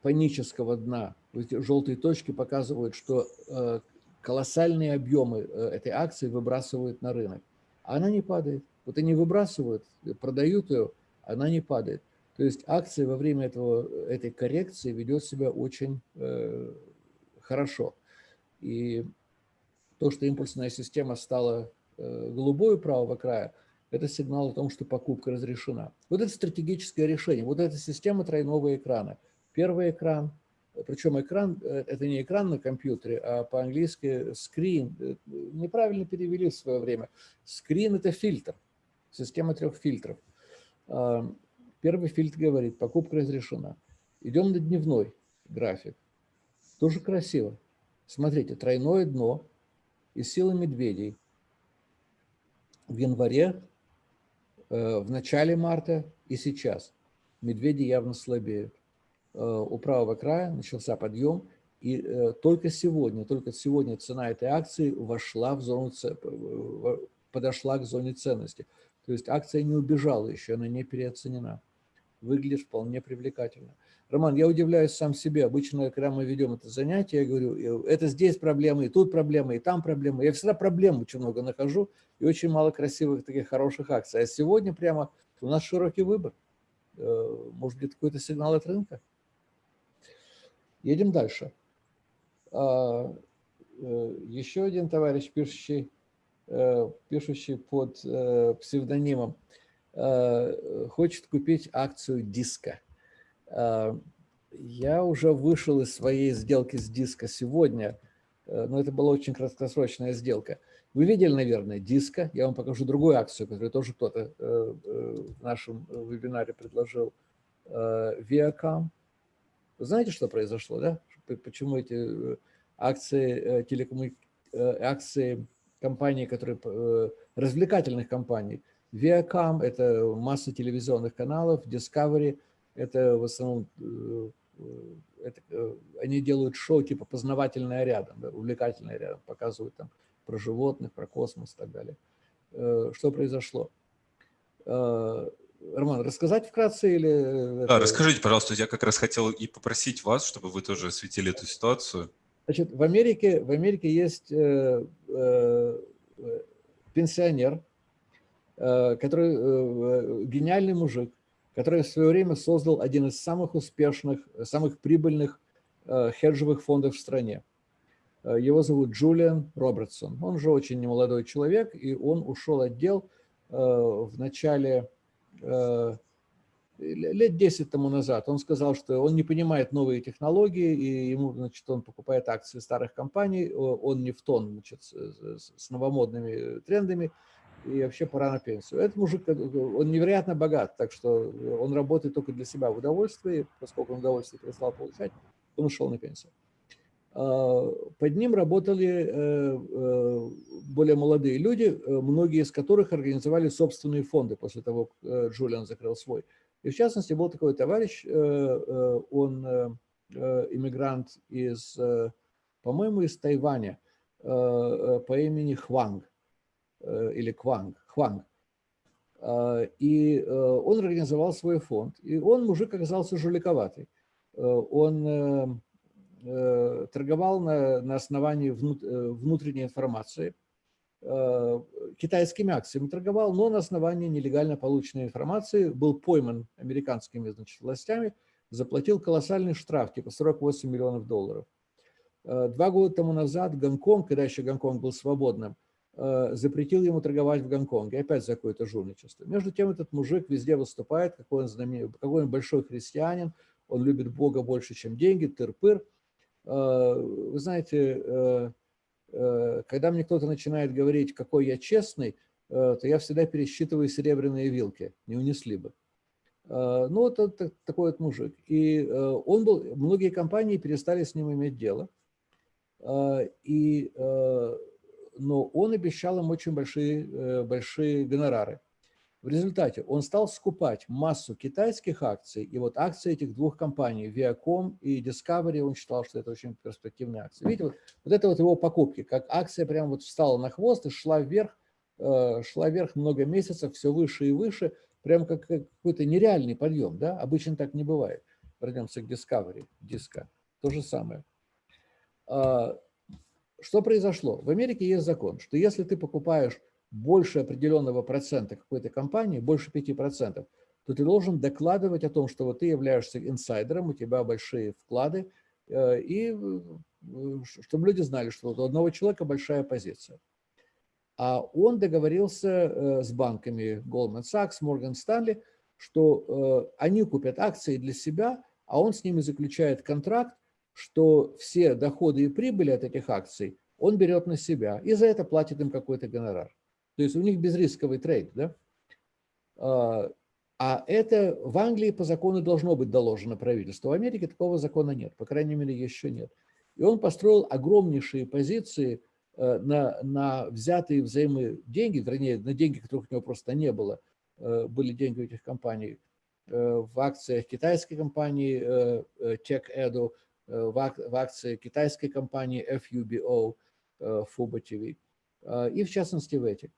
панического дна. Желтые точки показывают, что колоссальные объемы этой акции выбрасывают на рынок. А она не падает. Вот они выбрасывают, продают ее, она не падает. То есть акция во время этого, этой коррекции ведет себя очень э, хорошо. И то, что импульсная система стала э, голубой правого края – это сигнал о том, что покупка разрешена. Вот это стратегическое решение, вот эта система тройного экрана. Первый экран, причем экран, э, это не экран на компьютере, а по-английски screen, э, неправильно перевели в свое время. Screen – это фильтр, система трех фильтров. Первый фильтр говорит, покупка разрешена. Идем на дневной график. Тоже красиво. Смотрите, тройное дно и сила медведей. В январе Э, в начале марта и сейчас. Медведи явно слабеют. Э, у правого края начался подъем, и э, только сегодня, только сегодня цена этой акции вошла в зону, подошла к зоне ценности. То есть акция не убежала еще, она не переоценена. Выглядит вполне привлекательно. Роман, я удивляюсь сам себе. Обычно, когда мы ведем это занятие, я говорю, это здесь проблемы, и тут проблемы, и там проблемы. Я всегда проблем очень много нахожу, и очень мало красивых таких хороших акций. А сегодня прямо у нас широкий выбор. Э, может быть, какой-то сигнал от рынка? Едем дальше. А, э, еще один товарищ, пишущий, э, пишущий под псевдонимом, хочет купить акцию диска. Я уже вышел из своей сделки с диска сегодня, э, но это была очень краткосрочная сделка. Вы видели, наверное, диска. Я вам покажу другую акцию, которую тоже кто-то э, э, в нашем вебинаре предложил. Viacom. Вы знаете, что произошло, да? Почему эти акции, телекоммуни... акции компаний, которые развлекательных компаний. Viacom – это масса телевизионных каналов, Discovery – это в основном, э, это, э, они делают шоу типа познавательное рядом, да, увлекательное рядом, показывают там про животных, про космос и так далее. Э, что произошло? Роман, рассказать вкратце или... Да, расскажите, пожалуйста, я как раз хотел и попросить вас, чтобы вы тоже осветили эту ситуацию. Значит, в Америке, в Америке есть э, э, пенсионер, э, который э, гениальный мужик, который в свое время создал один из самых успешных, самых прибыльных э, хеджевых фондов в стране. Э, его зовут Джулиан Робертсон. Он же очень немолодой человек, и он ушел от дел э, в начале, лет 10 тому назад он сказал, что он не понимает новые технологии, и ему, значит, он покупает акции старых компаний, он не в тон значит, с новомодными трендами, и вообще пора на пенсию. Этот мужик, он невероятно богат, так что он работает только для себя в удовольствии, поскольку он удовольствие перестал получать, он ушел на пенсию. А, под ним работали э, э, более молодые люди, многие из которых организовали собственные фонды после того, как Джулиан закрыл свой. И в частности, был такой товарищ, э, э, он э, иммигрант из, по-моему, из Тайваня по имени Хванг или Кванг, Хванг. И он организовал свой фонд. И он, мужик, оказался жуликоватый. Он торговал на, на основании внутренней информации – китайскими акциями торговал, но на основании нелегально полученной информации был пойман американскими значит, властями, заплатил колоссальный штраф, типа 48 миллионов долларов. Э, два года тому назад Гонконг, когда еще Гонконг был свободным, э, запретил ему торговать в Гонконге, опять за какое-то жульничество. Между тем этот мужик везде выступает, какой он, знаменит, какой он большой христианин, он любит Бога больше, чем деньги, тыр-пыр. Вы знаете, Э, когда мне кто-то начинает говорить, какой я честный, э, то я всегда пересчитываю серебряные вилки, не унесли бы. Э, ну, вот это такой вот мужик. И он был, многие компании перестали с ним иметь дело. И, но он обещал им очень большие, большие гонорары. В результате он стал скупать массу китайских акций, и вот акции этих двух компаний, Viacom и Discovery, он считал, что это очень перспективные акции. Видите, вот, вот это вот его покупки, как акция прям вот встала на хвост и шла вверх, э, шла вверх много месяцев, все выше и выше, прям как какой-то нереальный подъем, да, обычно так не бывает. Вернемся к Discovery, диска, то же самое. А, что произошло? В Америке есть закон, что если ты покупаешь больше определенного процента какой-то компании, больше 5%, то ты должен докладывать о том, что вот ты являешься инсайдером, у тебя большие вклады, э, и э, чтобы люди знали, что у одного человека большая позиция. А он договорился э, с банками Goldman Sachs, Morgan Stanley, что они купят акции для себя, а он с ними заключает контракт, что все доходы и прибыли от этих акций он берет на себя и за это платит им какой-то гонорар. То есть у них безрисковый трейд. Да? А, а это в Англии по закону должно быть доложено правительству. В Америке такого закона нет, по крайней мере, еще нет. И он построил огромнейшие позиции э, на, на взятые взаимы деньги, вернее, на деньги, которых у него просто не было, э, были деньги у этих компаний, э, в акциях китайской компании TechEdu, в акции китайской компании FUBO, FUBO TV, и в частности в этих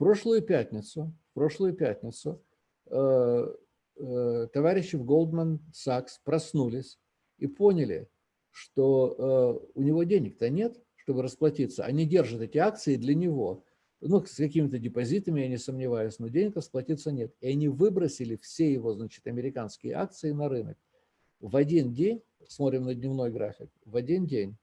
прошлую пятницу, в прошлую пятницу э, э, товарищи в Goldman Sachs проснулись и поняли, что э, у него денег-то нет, чтобы расплатиться. Они держат эти акции для него. Ну, с какими-то депозитами, я не сомневаюсь, но денег расплатиться нет. И они выбросили все его, значит, американские акции на рынок. В один день, смотрим на дневной график, в один день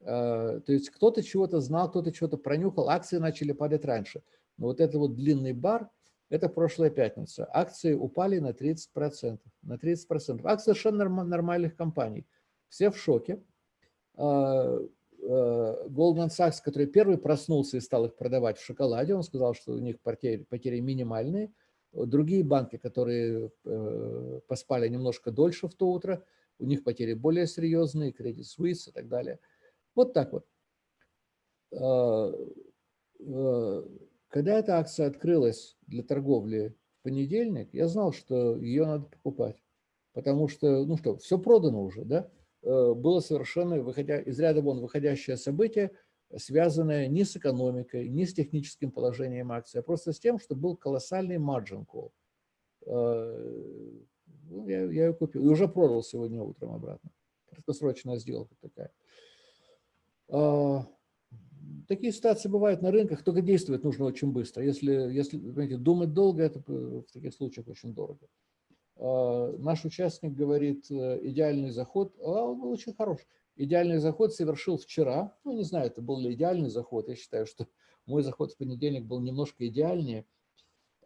то есть кто-то чего-то знал, кто-то чего-то пронюхал, акции начали падать раньше. Вот это вот длинный бар, это прошлая пятница. Акции упали на 30%. На 30%. Акции совершенно нормальных компаний. Все в шоке. А, а, Goldman Sachs, который первый проснулся и стал их продавать в шоколаде, он сказал, что у них потери, потери минимальные. Другие банки, которые э, поспали немножко дольше в то утро, у них потери более серьезные, Credit Suisse и так далее. Вот так вот. А, когда эта акция открылась для торговли в понедельник, я знал, что ее надо покупать. Потому что, ну что, все продано уже, да? Э, было совершенно, выходя, из ряда вон выходящее событие, связанное не с экономикой, не с техническим положением акции, а просто с тем, что был колоссальный margin call. Э, ну, я, я ее купил. И уже продал сегодня утром обратно. Краткосрочная сделка такая. А, такие ситуации бывают на рынках, только действовать нужно очень быстро. Если, если понимаете, думать долго, это в таких случаях очень дорого. А, наш участник говорит, э, идеальный заход, а он был очень хорош. Идеальный заход совершил вчера. Ну, не знаю, это был ли идеальный заход. Я считаю, что мой заход в понедельник был немножко идеальнее.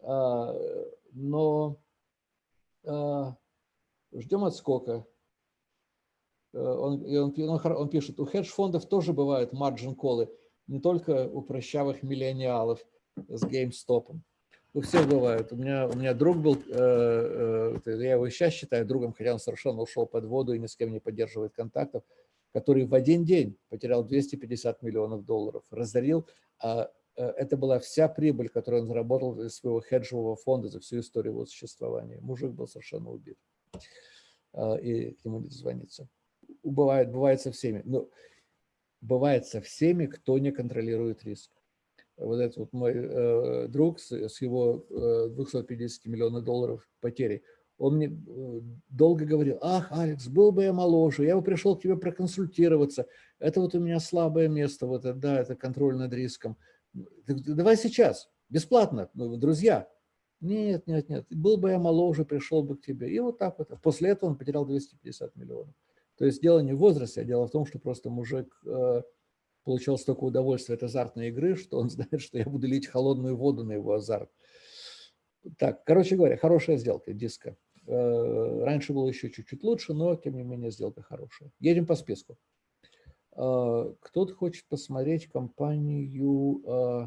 А, но ждем отскока. Он, и он, он, он пишет, у хедж-фондов тоже бывают марджин-колы, не только у прощавых миллениалов с GameStop. У всех бывает. У меня, у меня друг был, э, э, я его сейчас считаю другом, хотя он совершенно ушел под воду и ни с кем не поддерживает контактов, который в один день потерял 250 миллионов долларов, разорил, а э, это была вся прибыль, которую он заработал из своего хеджевого фонда за всю историю его существования. Мужик был совершенно убит. И к нему не дозвониться. Бывает, бывает со всеми. Но бывает со всеми, кто не контролирует риск вот этот вот мой э, друг с, с его э, 250 миллионов долларов потери, он мне э, долго говорил, ах, Алекс, был бы я моложе, я бы пришел к тебе проконсультироваться, это вот у меня слабое место, вот это, да, это контроль над риском. Давай сейчас, бесплатно, ну, друзья. Нет, нет, нет, был бы я моложе, пришел бы к тебе. И вот так вот. После этого он потерял 250 миллионов. То есть дело не в возрасте, а дело в том, что просто мужик э, получал столько удовольствия от азартной игры, что он знает, что я буду лить холодную воду на его азарт. Так, короче говоря, хорошая сделка, диска. Э, раньше было еще чуть-чуть лучше, но, тем не менее, сделка хорошая. Едем по списку. Э, кто-то хочет посмотреть компанию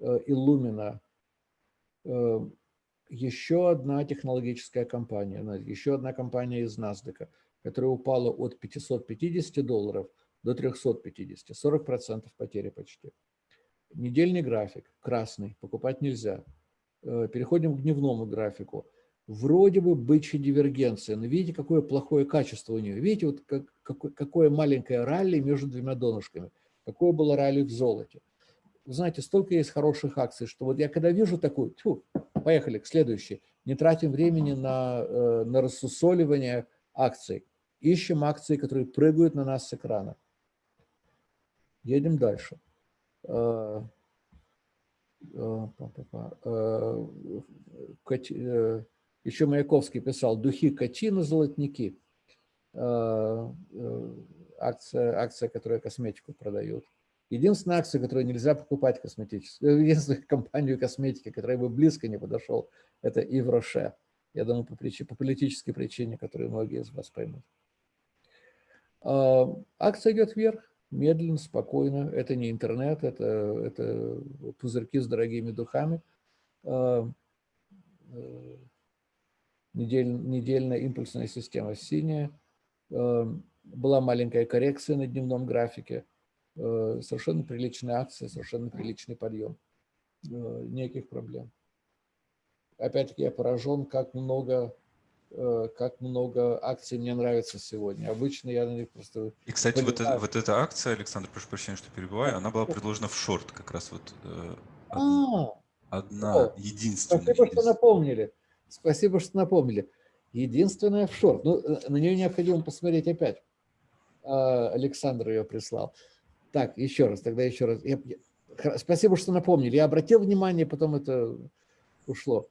Illumina. Еще одна технологическая компания, еще одна компания из NASDAQ, которая упала от 550 долларов – до 350, 40% потери почти. Недельный график, красный, покупать нельзя. Э, переходим к дневному графику. Вроде бы бычья дивергенция, но видите, какое плохое качество у нее. Видите, вот как, какое, какое маленькое ралли между двумя донышками. Какое было ралли в золоте. Вы знаете, столько есть хороших акций, что вот я когда вижу такую, тьфу, поехали к следующей, не тратим времени на, э, на рассусоливание акций. Ищем акции, которые прыгают на нас с экрана. Едем дальше. Э, э, э, Еще Маяковский писал «Духи катина, золотники». Акция, акция, которая косметику продает. Единственная акция, которую нельзя покупать косметическую, единственная компанию косметики, которая бы близко не подошел, это Ив Роше. Я думаю, по, причине, по политической причине, которую многие из вас поймут. Акция идет вверх медленно, спокойно. Это не интернет, это, это пузырьки с дорогими духами. А, э, недель, недельная импульсная система синяя. А, была маленькая коррекция на дневном графике. А, совершенно приличная акция, совершенно приличный подъем. Никаких проблем. Опять-таки я поражен, как много как много акций мне нравится сегодня. Обычно я на них просто... И, кстати, вот, это, вот эта акция, Александр, прошу прощения, что перебиваю, она была предложена в шорт как раз вот. Э, одна, а, одна о, единственная. Спасибо, что напомнили. Спасибо, что напомнили. Единственная в шорт. Ну, э, на нее необходимо посмотреть опять. А, Александр ее прислал. Так, еще раз, тогда еще раз. Я, я, спасибо, что напомнили. Я обратил внимание, потом это ушло.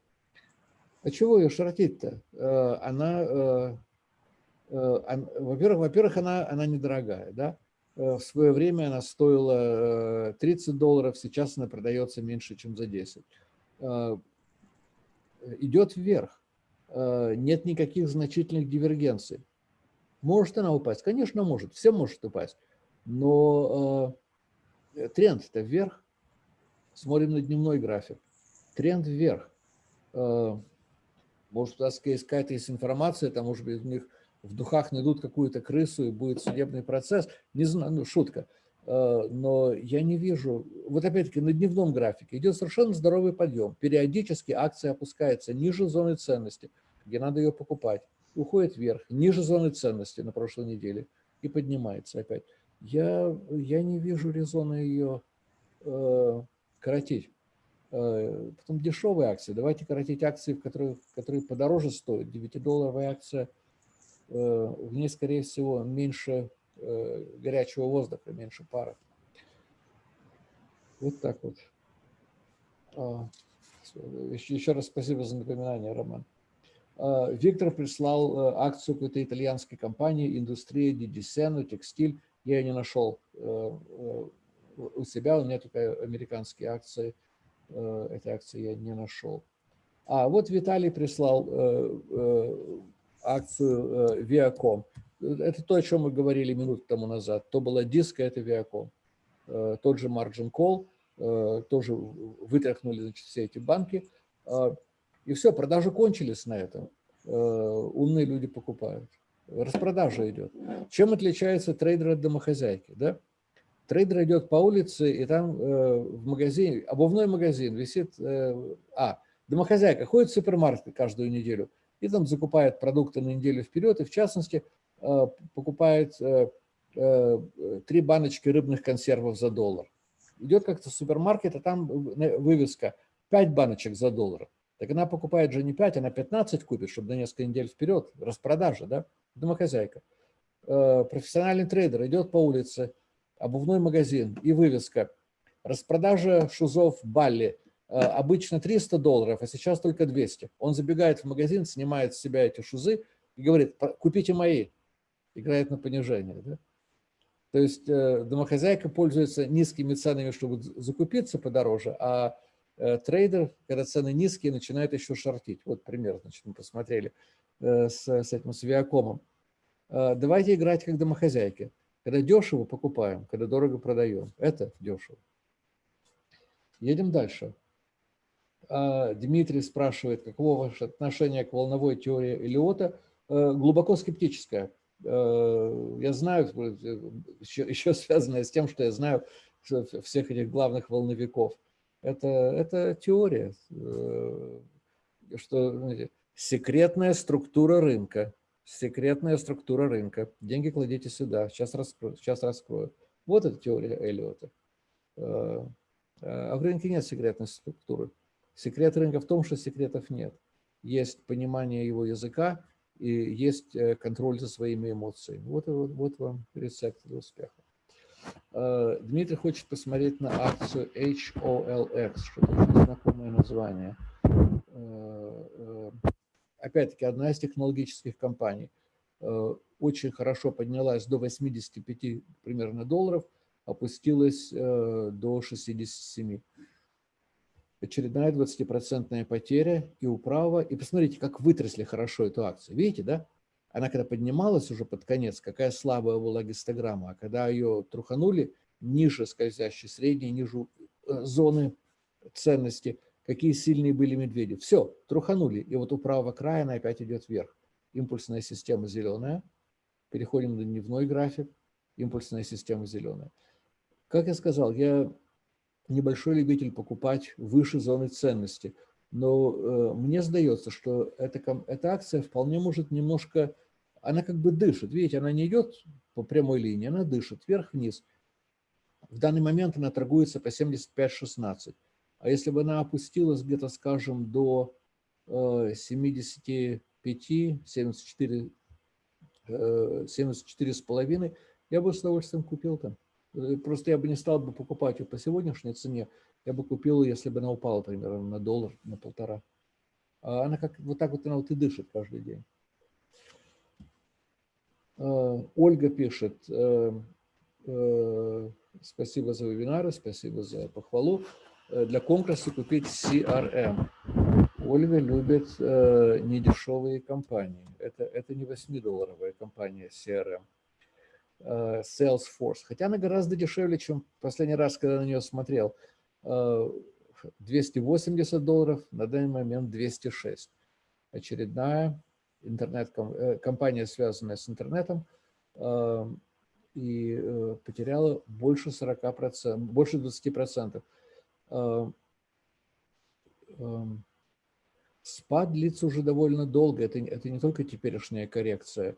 А чего ее шортить-то? Э, она, э, э, во-первых, во-первых, она, она недорогая, да? В свое время она стоила 30 долларов, сейчас она продается меньше, чем за 10. Идет вверх, нет никаких значительных дивергенций. Может она упасть? Конечно, может, все может упасть. Но тренд-то вверх. Смотрим на дневной график. Тренд вверх. Может, какая-то есть информация, там, может быть, у них в духах найдут какую-то крысу и будет судебный процесс. Не знаю, ну, шутка. Э, но я не вижу, вот опять-таки на дневном графике идет совершенно здоровый подъем. Периодически акция опускается ниже зоны ценности, где надо ее покупать, уходит вверх, ниже зоны ценности на прошлой неделе и поднимается опять. Я, я не вижу резона ее э, коротить. Э, потом дешевые акции. Давайте коротить акции, которые, которые подороже стоят. 9-долларовая акция, э, в ней, скорее всего, меньше э, горячего воздуха, меньше пара. Вот так вот. А, еще раз спасибо за напоминание, Роман. А, Виктор прислал акцию какой-то итальянской компании, индустрия Дидисену, текстиль. Я ее не нашел у себя, у меня только американские акции – этой акции я не нашел. А вот Виталий прислал э, э, акцию э, Viacom. Это то, о чем мы говорили минуту тому назад. То была DISCA, это Viacom. Э, тот же Margin Call, э, тоже вытряхнули значит, все эти банки. Э, и все, продажи кончились на этом. Э, умные люди покупают. Распродажа идет. Чем отличается трейдер от домохозяйки? Да? Трейдер идет по улице, и там э, в магазине, обувной магазин висит... Э, а, домохозяйка ходит в супермаркет каждую неделю и там закупает продукты на неделю вперед, и в частности э, покупает три баночки рыбных консервов за доллар. Идет как-то в супермаркет, а там вывеска «пять баночек за доллар». Так она покупает же не 5, она 15 купит, чтобы на несколько недель вперед, распродажа, да, домохозяйка. Профессиональный трейдер идет по улице, обувной магазин и вывеска. Распродажа шузов Балли э, обычно 300 долларов, а сейчас только 200. Он забегает в магазин, снимает с себя эти шузы и говорит, купите мои. Играет на понижение. Да? То есть э, домохозяйка пользуется низкими ценами, чтобы закупиться подороже, а Э, трейдер, когда цены низкие, начинает еще шортить. Вот пример, значит, мы посмотрели с, с этим, с. Э, давайте играть как домохозяйки. Когда дешево, покупаем, когда дорого, продаем. Это дешево. Едем дальше. Дмитрий спрашивает, каково ваше отношение к волновой теории Элиота. Глубоко скептическое. Я знаю, еще, еще связанное с тем, что я знаю всех этих главных волновиков – это, это теория, э, что секретная структура рынка. Секретная структура рынка. Деньги кладите сюда, сейчас раскрою. Сейчас раскрою. Вот эта теория Эллиота. Э, а в рынке нет секретной структуры. Секрет рынка в том, что секретов нет. Есть понимание его языка и есть э, контроль за своими эмоциями. Вот, вот, вот вам рецепт для успеха. Э, Дмитрий хочет посмотреть на акцию HOLX, что-то очень знакомое название. Э, э, опять-таки, одна из технологических компаний. Очень хорошо поднялась до 85 примерно долларов, опустилась до 67. Очередная 20% потеря и управа. И посмотрите, как вытрясли хорошо эту акцию. Видите, да? она когда поднималась уже под конец, какая слабая была гистограмма, а когда ее труханули ниже скользящей средней, ниже э, зоны ценности, какие сильные были медведи. Все, труханули, и вот у правого края она опять идет вверх. Импульсная система зеленая, переходим на дневной график, импульсная система зеленая. Как я сказал, я небольшой любитель покупать выше зоны ценности – но э, мне сдается, что эта, эта акция вполне может немножко, она как бы дышит, видите, она не идет по прямой линии, она дышит вверх-вниз. В данный момент она торгуется по 75-16. А если бы она опустилась где-то, скажем, до э, 75, 74, э, 74 с половиной, я бы с удовольствием купил там. Э, просто я бы не стал бы покупать ее по сегодняшней цене, я бы купил, если бы она упала примерно на доллар, на полтора. А она как вот так вот она вот и дышит каждый день. Ольга пишет, э, э, спасибо за вебинары, спасибо за похвалу. Э, для конкурса купить CRM. Ольга любит недешевые компании. Это, это не 8-долларовая компания CRM. Salesforce. Хотя она гораздо дешевле, чем последний раз, когда на нее смотрел. 280 долларов, на данный момент 206. Очередная интернет-компания, э, связанная с интернетом, э, и э, потеряла больше 40%, больше 20%. Спад длится уже довольно долго, это, это не только теперешняя коррекция.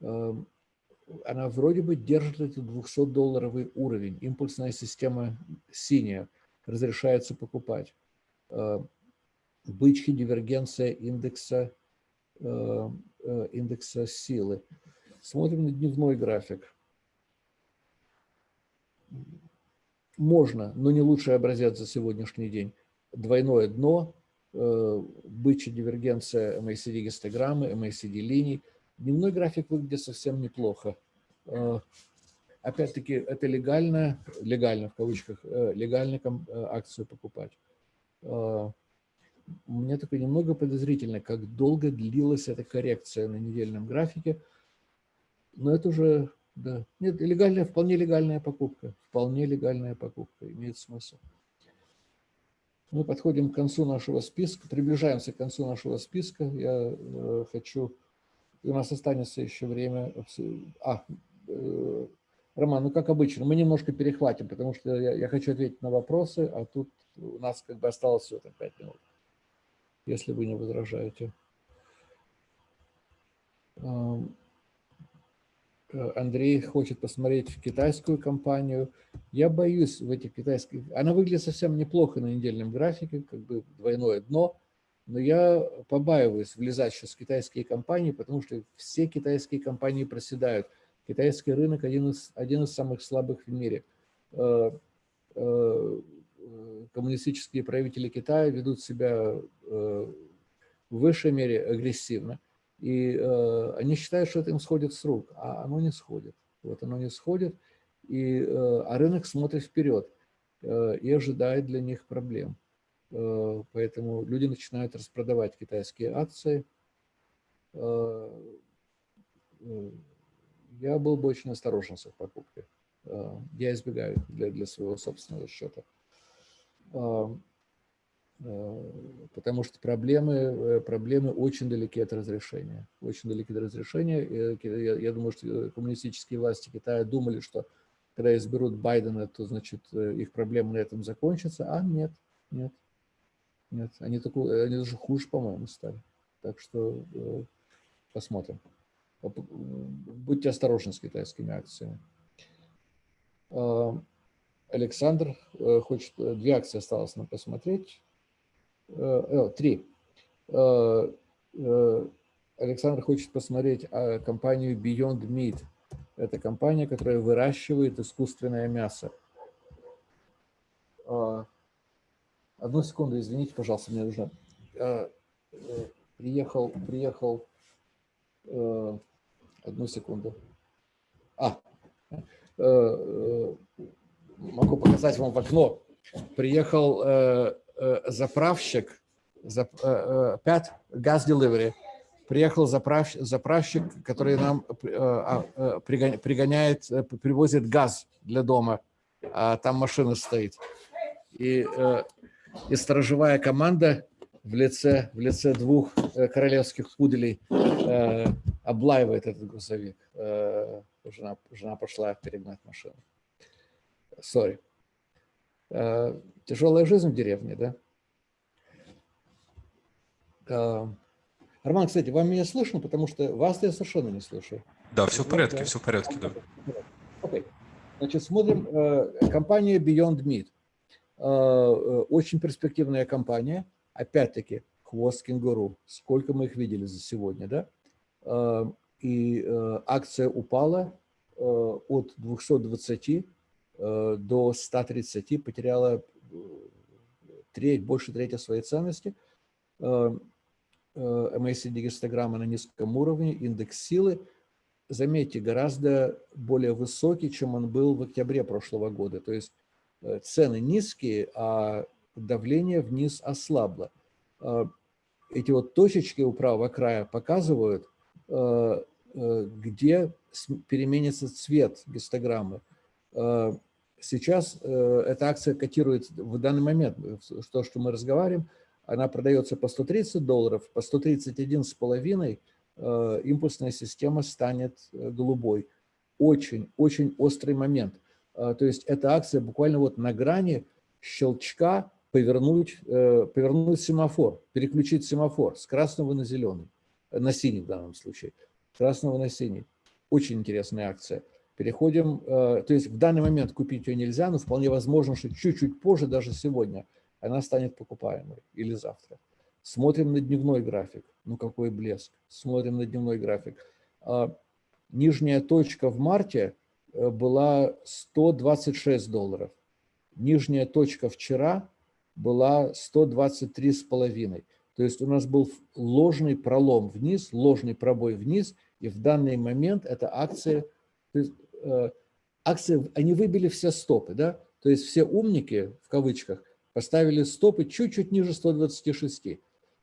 Она вроде бы держит этот 200-долларовый уровень, импульсная система синяя – разрешается покупать. Бычки, дивергенция индекса, э, индекса силы. Смотрим на дневной график. Можно, но не лучший образец за сегодняшний день. Двойное дно, бычья дивергенция MACD гистограммы, MACD линий. Дневной график выглядит совсем неплохо. Опять-таки, это легально, легально в кавычках, э, легально э, акцию покупать. Э, мне такое немного подозрительно, как долго длилась эта коррекция на недельном графике. Но это уже, да, нет, легальная, вполне легальная покупка. Вполне легальная покупка, имеет смысл. Мы подходим к концу нашего списка, приближаемся к концу нашего списка. Я э, хочу, у нас останется еще время. А, э, Роман, ну как обычно, мы немножко перехватим, потому что я, я хочу ответить на вопросы, а тут у нас как бы осталось всего там 5 минут, если вы не возражаете. Э, Андрей хочет посмотреть китайскую компанию. Я боюсь в этих китайских... Она выглядит совсем неплохо на недельном графике, как бы двойное дно, но я побаиваюсь влезать сейчас в китайские компании, потому что все китайские компании проседают. Китайский рынок один из, один из самых слабых в мире. Э, э, коммунистические правители Китая ведут себя в высшей мере агрессивно. И э, они считают, что это им сходит с рук, а оно не сходит. Вот оно не сходит, и, э, а рынок смотрит вперед э, и ожидает для них проблем. Э, поэтому люди начинают распродавать китайские акции. Э, э, я был бы очень осторожен с их покупкой. Э, я избегаю для, для своего собственного счета. Э, потому что проблемы, э, проблемы очень далеки от разрешения. Очень далеки от разрешения. Я, я думаю, что коммунистические власти Китая думали, что когда изберут Байдена, то, значит, э, их проблемы на этом закончатся. А нет, нет, нет. Они, такой, они даже хуже, по-моему, стали. Так что посмотрим. Будьте осторожны с китайскими акциями. Александр хочет, две акции осталось нам посмотреть. Э, э, три. Э, Александр хочет посмотреть компанию Beyond Meat. Это компания, которая выращивает искусственное мясо. Одну секунду, извините, пожалуйста, мне нужно. Приехал, приехал. Одну секунду. А, могу показать вам в окно. Приехал заправщик, зап, 5 э, газ э, delivery, приехал заправ, заправщик, который нам а, пригоняет, привозит газ для дома, а там машина стоит. И, и сторожевая команда в лице, в лице двух королевских пуделей облаивает этот грузовик. Жена, жена пошла перегнать машину. Sorry. Э, тяжелая жизнь в деревне, да? Э, Роман, кстати, вам меня слышно, потому что вас я совершенно не слышу. Да, все в порядке, да? все в порядке, да. Окей. Значит, смотрим. Э, компания Beyond Meat. Очень перспективная компания. Опять-таки, хвост кенгуру. Сколько мы их видели за сегодня, да? И акция упала от 220 Э, до 130 потеряла э, треть, больше трети своей ценности. MACD э, гистограмма на низком уровне, индекс силы, заметьте, гораздо более высокий, чем он был в октябре прошлого года. То есть цены низкие, а давление вниз ослабло. Эти вот точечки у правого края показывают, где переменится цвет гистограммы. Э, сейчас э, эта акция котирует в данный момент, то, что мы разговариваем, она продается по 130 долларов, по 131 с половиной э, импульсная система станет голубой. Очень, очень острый момент. То есть эта акция буквально вот на грани щелчка повернуть, повернуть семафор, переключить семафор с красного на зеленый, на синий в данном случае, красного на синий. Очень интересная акция. Переходим, э, то есть в данный момент купить ее нельзя, но вполне возможно, что чуть-чуть позже, даже сегодня, она станет покупаемой или завтра. Смотрим на дневной график. Ну какой блеск. Смотрим на дневной график. А, нижняя точка в марте э, была 126 долларов. Нижняя точка вчера была 123,5. То есть у нас был ложный пролом вниз, ложный пробой вниз, и в данный момент эта акция то есть, э, акции, они выбили все стопы, да? То есть все умники, в кавычках, поставили стопы чуть-чуть ниже 126.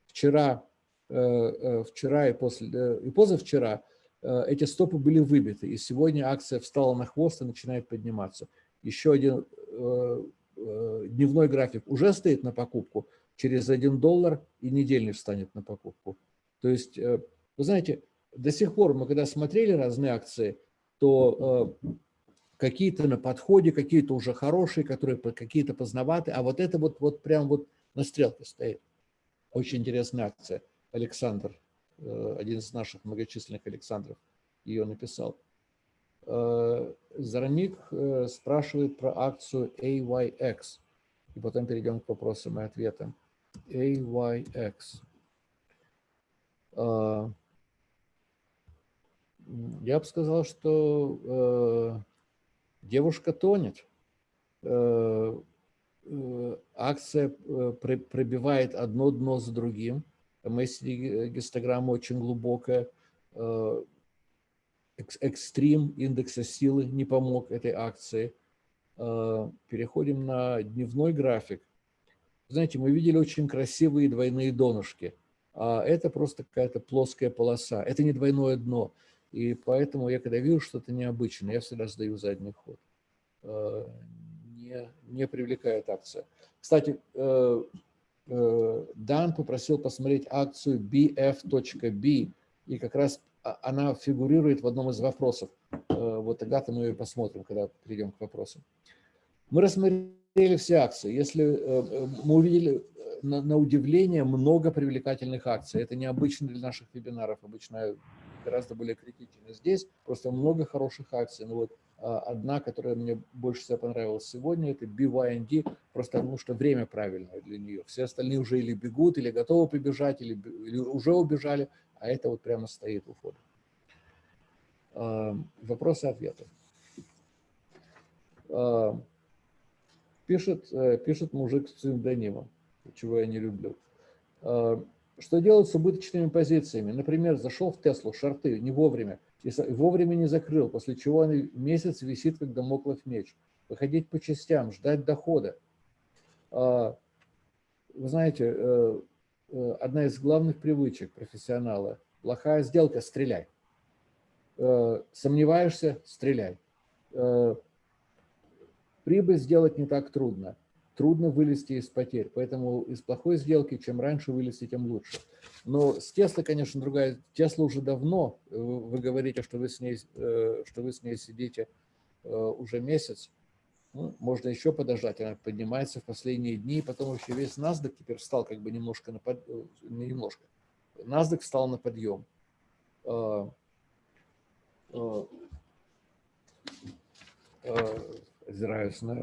Вчера, вчера и, после, и позавчера эти стопы были выбиты, и сегодня акция встала на хвост и начинает подниматься. Еще один дневной график уже стоит на покупку, через 1 доллар и недельный встанет на покупку. То есть, вы знаете, до сих пор мы когда смотрели разные акции, то какие-то на подходе, какие-то уже хорошие, которые какие-то поздноватые, а вот это вот, вот прям вот на стрелке стоит. Очень интересная акция. Александр, э, один из наших многочисленных Александров, ее написал. Э, Зараник э, спрашивает про акцию AYX. И потом перейдем к вопросам и ответам. AYX. Я бы сказал, что девушка тонет. Э, э, акция э, пробивает одно дно за другим. MACD гистограмма очень глубокая. Экстрим индекса силы не помог этой акции. Переходим на дневной график. Знаете, мы видели очень красивые двойные донышки. А это просто какая-то плоская полоса. Это не двойное дно. И поэтому я, когда вижу что-то необычное, я всегда сдаю задний ход. Э, не, не привлекает акция. Кстати, э, э, Дан попросил посмотреть акцию bf.b, и как раз а, она фигурирует в одном из вопросов. Вот тогда-то мы ее посмотрим, когда перейдем к вопросам. Мы рассмотрели все акции. Если мы увидели на, на удивление много привлекательных акций, это необычно для наших вебинаров. Обычно гораздо более критичны. Здесь просто много хороших акций. Но вот а, одна, которая мне больше всего понравилась сегодня, это BYND, просто потому что время правильное для нее. Все остальные уже или бегут, или готовы побежать, или, или уже убежали, а это вот прямо стоит у входа. А, вопросы ответы. А, пишет, э, пишет мужик с псевдонимом, чего я не люблю. Что делать с убыточными позициями? Например, зашел в Теслу, шорты, не вовремя, и вовремя не закрыл, после чего он месяц висит, как домоклов меч. Выходить по частям, ждать дохода. А, вы знаете, э, э, одна из главных привычек профессионала – плохая сделка – стреляй. Э, сомневаешься – стреляй. Прибыль сделать не так трудно трудно вылезти из потерь. Поэтому из плохой сделки, чем раньше вылезти, тем лучше. Но с Тесла, конечно, другая. Тесла уже давно, э, вы говорите, что вы с ней, э, что вы с ней сидите э, уже месяц. Ну, можно еще подождать, она поднимается в последние дни, потом вообще весь NASDAQ теперь встал как бы немножко на под... немножко. NASDAQ встал на подъем. Озираюсь на,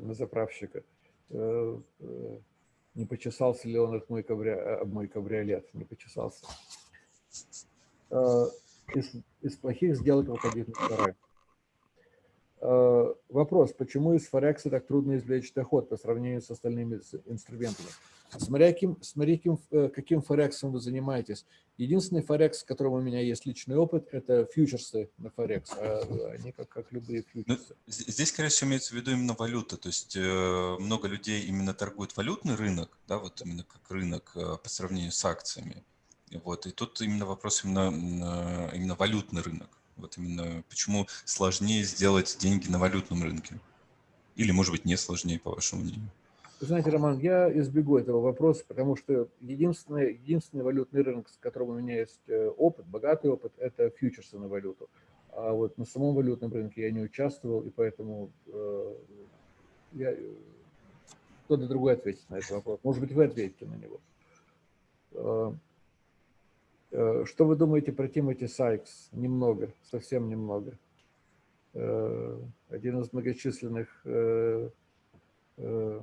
на заправщика. Э, э, не почесался ли он от мой, кабри... мой кабриолет, не почесался. Э, из, из плохих сделок выходить на второй. Вопрос, почему из Форекса так трудно извлечь доход по сравнению с остальными инструментами? Смотря каким, смотря каким, э, каким форексом вы занимаетесь. Единственный форекс, с которым у меня есть личный опыт, это фьючерсы на форекс. А они как, как любые ну, фьючерсы. Ну, здесь, скорее всего, имеется в виду именно валюта. То есть э, много людей именно торгуют валютный рынок, да, вот именно как рынок э, по сравнению с акциями. Вот, и тут именно вопрос именно, именно валютный рынок. Вот именно почему сложнее сделать деньги на валютном рынке? Или, может быть, не сложнее, по вашему мнению? Знаете, Роман, я избегу этого вопроса, потому что единственный, единственный валютный рынок, с которым у меня есть э, опыт, богатый опыт, это фьючерсы на валюту. А вот на самом валютном рынке я не участвовал, и поэтому э, я, кто-то другой ответит на этот вопрос. Может быть, вы ответите на него. Э, э, что вы думаете про Тимоти Сайкс? Немного, совсем немного. Э, один из многочисленных э, Э,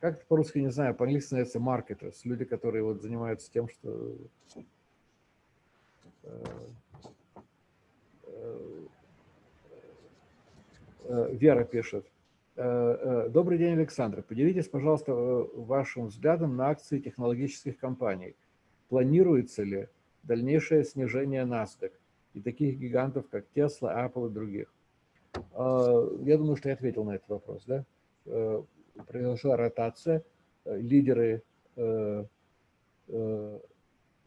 как это по-русски, не знаю, по-английски называется marketers, люди, которые вот занимаются тем, что э, э, Вера пишет. Добрый день, Александр. Поделитесь, пожалуйста, вашим взглядом на акции технологических компаний. Планируется ли дальнейшее снижение NASDAQ и таких гигантов, как Tesla, Apple и других? Я думаю, что я ответил на этот вопрос, да? Произошла ротация, лидеры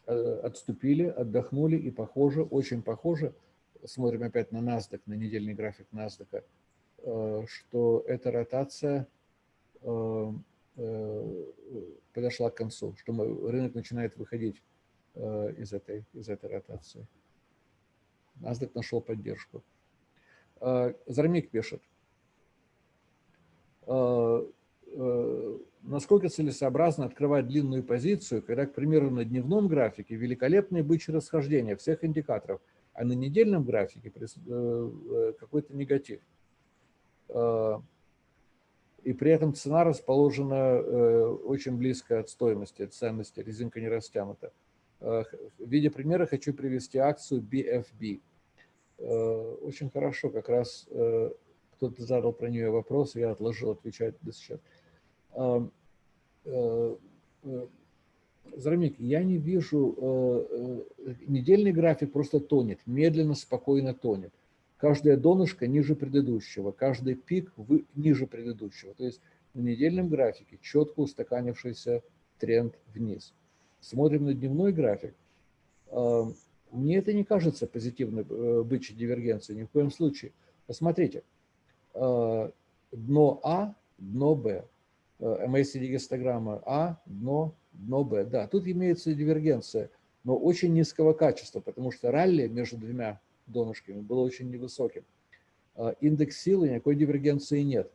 отступили, отдохнули и похоже, очень похоже, смотрим опять на NASDAQ, на недельный график NASDAQ, что эта ротация подошла к концу, что рынок начинает выходить из этой, из этой ротации. NASDAQ нашел поддержку. Зармик пишет, насколько целесообразно открывать длинную позицию, когда, к примеру, на дневном графике великолепные бычьи расхождения всех индикаторов, а на недельном графике э, э, какой-то негатив. И при этом цена расположена э, очень близко от стоимости, от ценности, резинка не растянута. В виде примера хочу привести акцию BFB. Очень хорошо, как раз кто-то задал про нее вопрос, я отложил отвечать до сейчас. Э, э, Зарамик, я не вижу, э, недельный график просто тонет, медленно, спокойно тонет. Каждая донышко ниже предыдущего, каждый пик ниже предыдущего. То есть на недельном графике четко устаканившийся тренд вниз. Смотрим на дневной график. Мне это не кажется позитивной бычьей дивергенцией ни в коем случае. Посмотрите, дно А, дно Б. MACD гистограмма А, дно, дно Б. Да, тут имеется дивергенция, но очень низкого качества, потому что ралли между двумя донышками было очень невысоким. А, индекс силы никакой дивергенции нет.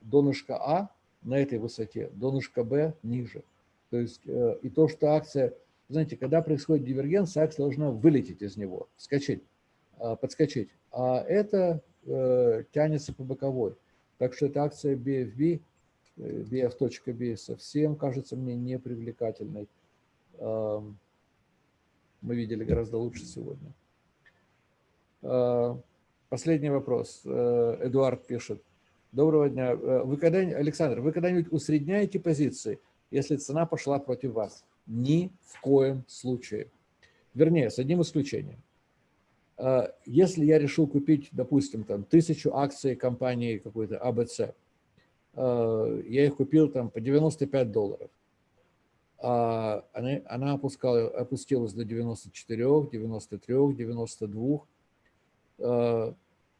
Донышко А на этой высоте, донышко Б ниже. То есть э, и то, что акция, знаете, когда происходит дивергенция, акция должна вылететь из него, вскочить, подскочить. А это э, тянется по боковой. Так что эта акция BFB bf.b совсем кажется мне непривлекательной. Мы видели гораздо лучше сегодня. А, последний вопрос. Э, Эдуард пишет. Доброго дня. Э, вы когда Александр, вы когда-нибудь усредняете позиции, если цена пошла против вас? Ни в коем случае. Вернее, с одним исключением. А, если я решил купить, допустим, там, тысячу акций компании какой-то АБЦ, Э, я их купил там по 95 долларов. А она, она опускала, опустилась до 94, 93, 92.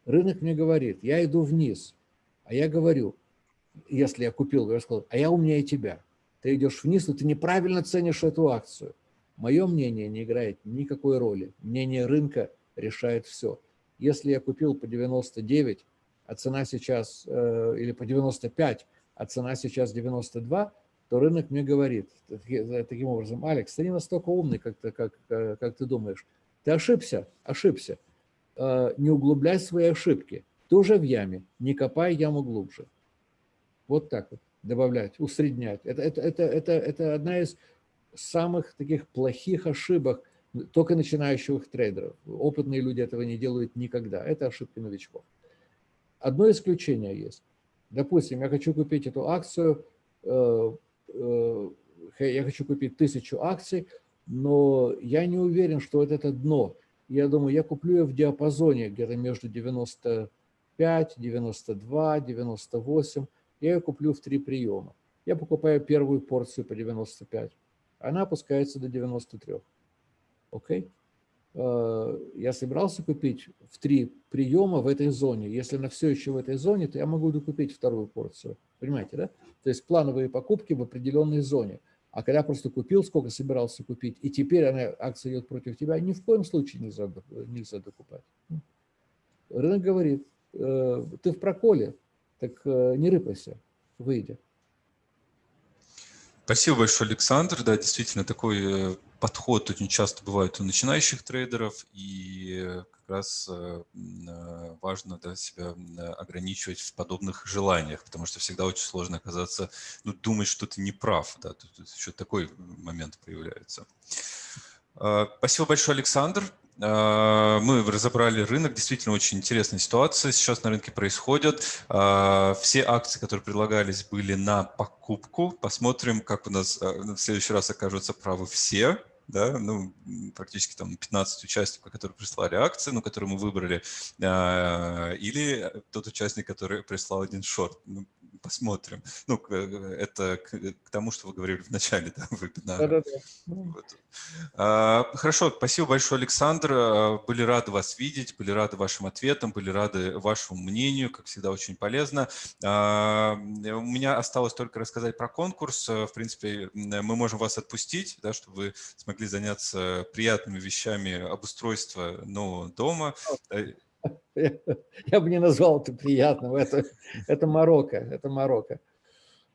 Рынок мне говорит, я иду вниз, а я говорю, если я купил, я сказал, а я умнее тебя. Ты идешь вниз, но ты неправильно ценишь эту акцию. Мое мнение не играет никакой роли. Мнение рынка решает все. Если я купил по 99, а цена сейчас, э, или по 95, а цена сейчас 92, то рынок мне говорит таким образом, Алекс, ты не настолько умный, как ты, как, э, как ты думаешь. Ты ошибся, ошибся. Э, не углубляй свои ошибки. Ты уже в яме, не копай яму глубже. Вот так вот добавлять, усреднять. Это, это, это, это, это одна из самых таких плохих ошибок только начинающих трейдеров. Опытные люди этого не делают никогда. Это ошибки новичков. Одно исключение есть. Допустим, я хочу купить эту акцию, э, э, я хочу купить тысячу акций, но я не уверен, что вот это дно. Я думаю, я куплю ее в диапазоне где-то между 95, 92, 98. Я ее куплю в три приема. Я покупаю первую порцию по 95. Она опускается до 93. Окей? Okay? Э, я собирался купить в три приема в этой зоне. Если она все еще в этой зоне, то я могу докупить вторую порцию. Понимаете, да? То есть плановые покупки в определенной зоне. А когда просто купил, сколько собирался купить, и теперь она, акция идет против тебя, ни в коем случае нельзя, нельзя докупать. Рынок говорит, э, ты в проколе, так э, не рыпайся, выйди. Спасибо большое, Александр. Да, действительно, такой подход очень часто бывает у начинающих трейдеров, и как раз э, э, важно да, себя ограничивать в подобных желаниях, потому что всегда очень сложно оказаться, ну, думать, что ты не прав, да, тут, тут еще такой момент появляется. Э, спасибо большое, Александр. А, мы разобрали рынок, действительно очень интересная ситуация сейчас на рынке происходит. А, все акции, которые предлагались, были на покупку. Посмотрим, как у нас а, в следующий раз окажутся правы все. Да, ну, практически там 15 участников, которые прислали акции, ну, которые мы выбрали, или тот участник, который прислал один шорт. Ну, посмотрим. Ну, это к, к тому, что вы говорили в начале да, вебинара. Да, да, да. Вот. А, хорошо, спасибо большое, Александр. А, были рады вас видеть, были рады вашим ответам, были рады вашему мнению, как всегда, очень полезно. А, у меня осталось только рассказать про конкурс. В принципе, мы можем вас отпустить, да, чтобы вы смогли заняться приятными вещами обустройства нового дома. Я, бы не назвал это приятным. Это, это Марокко. Это Марокко.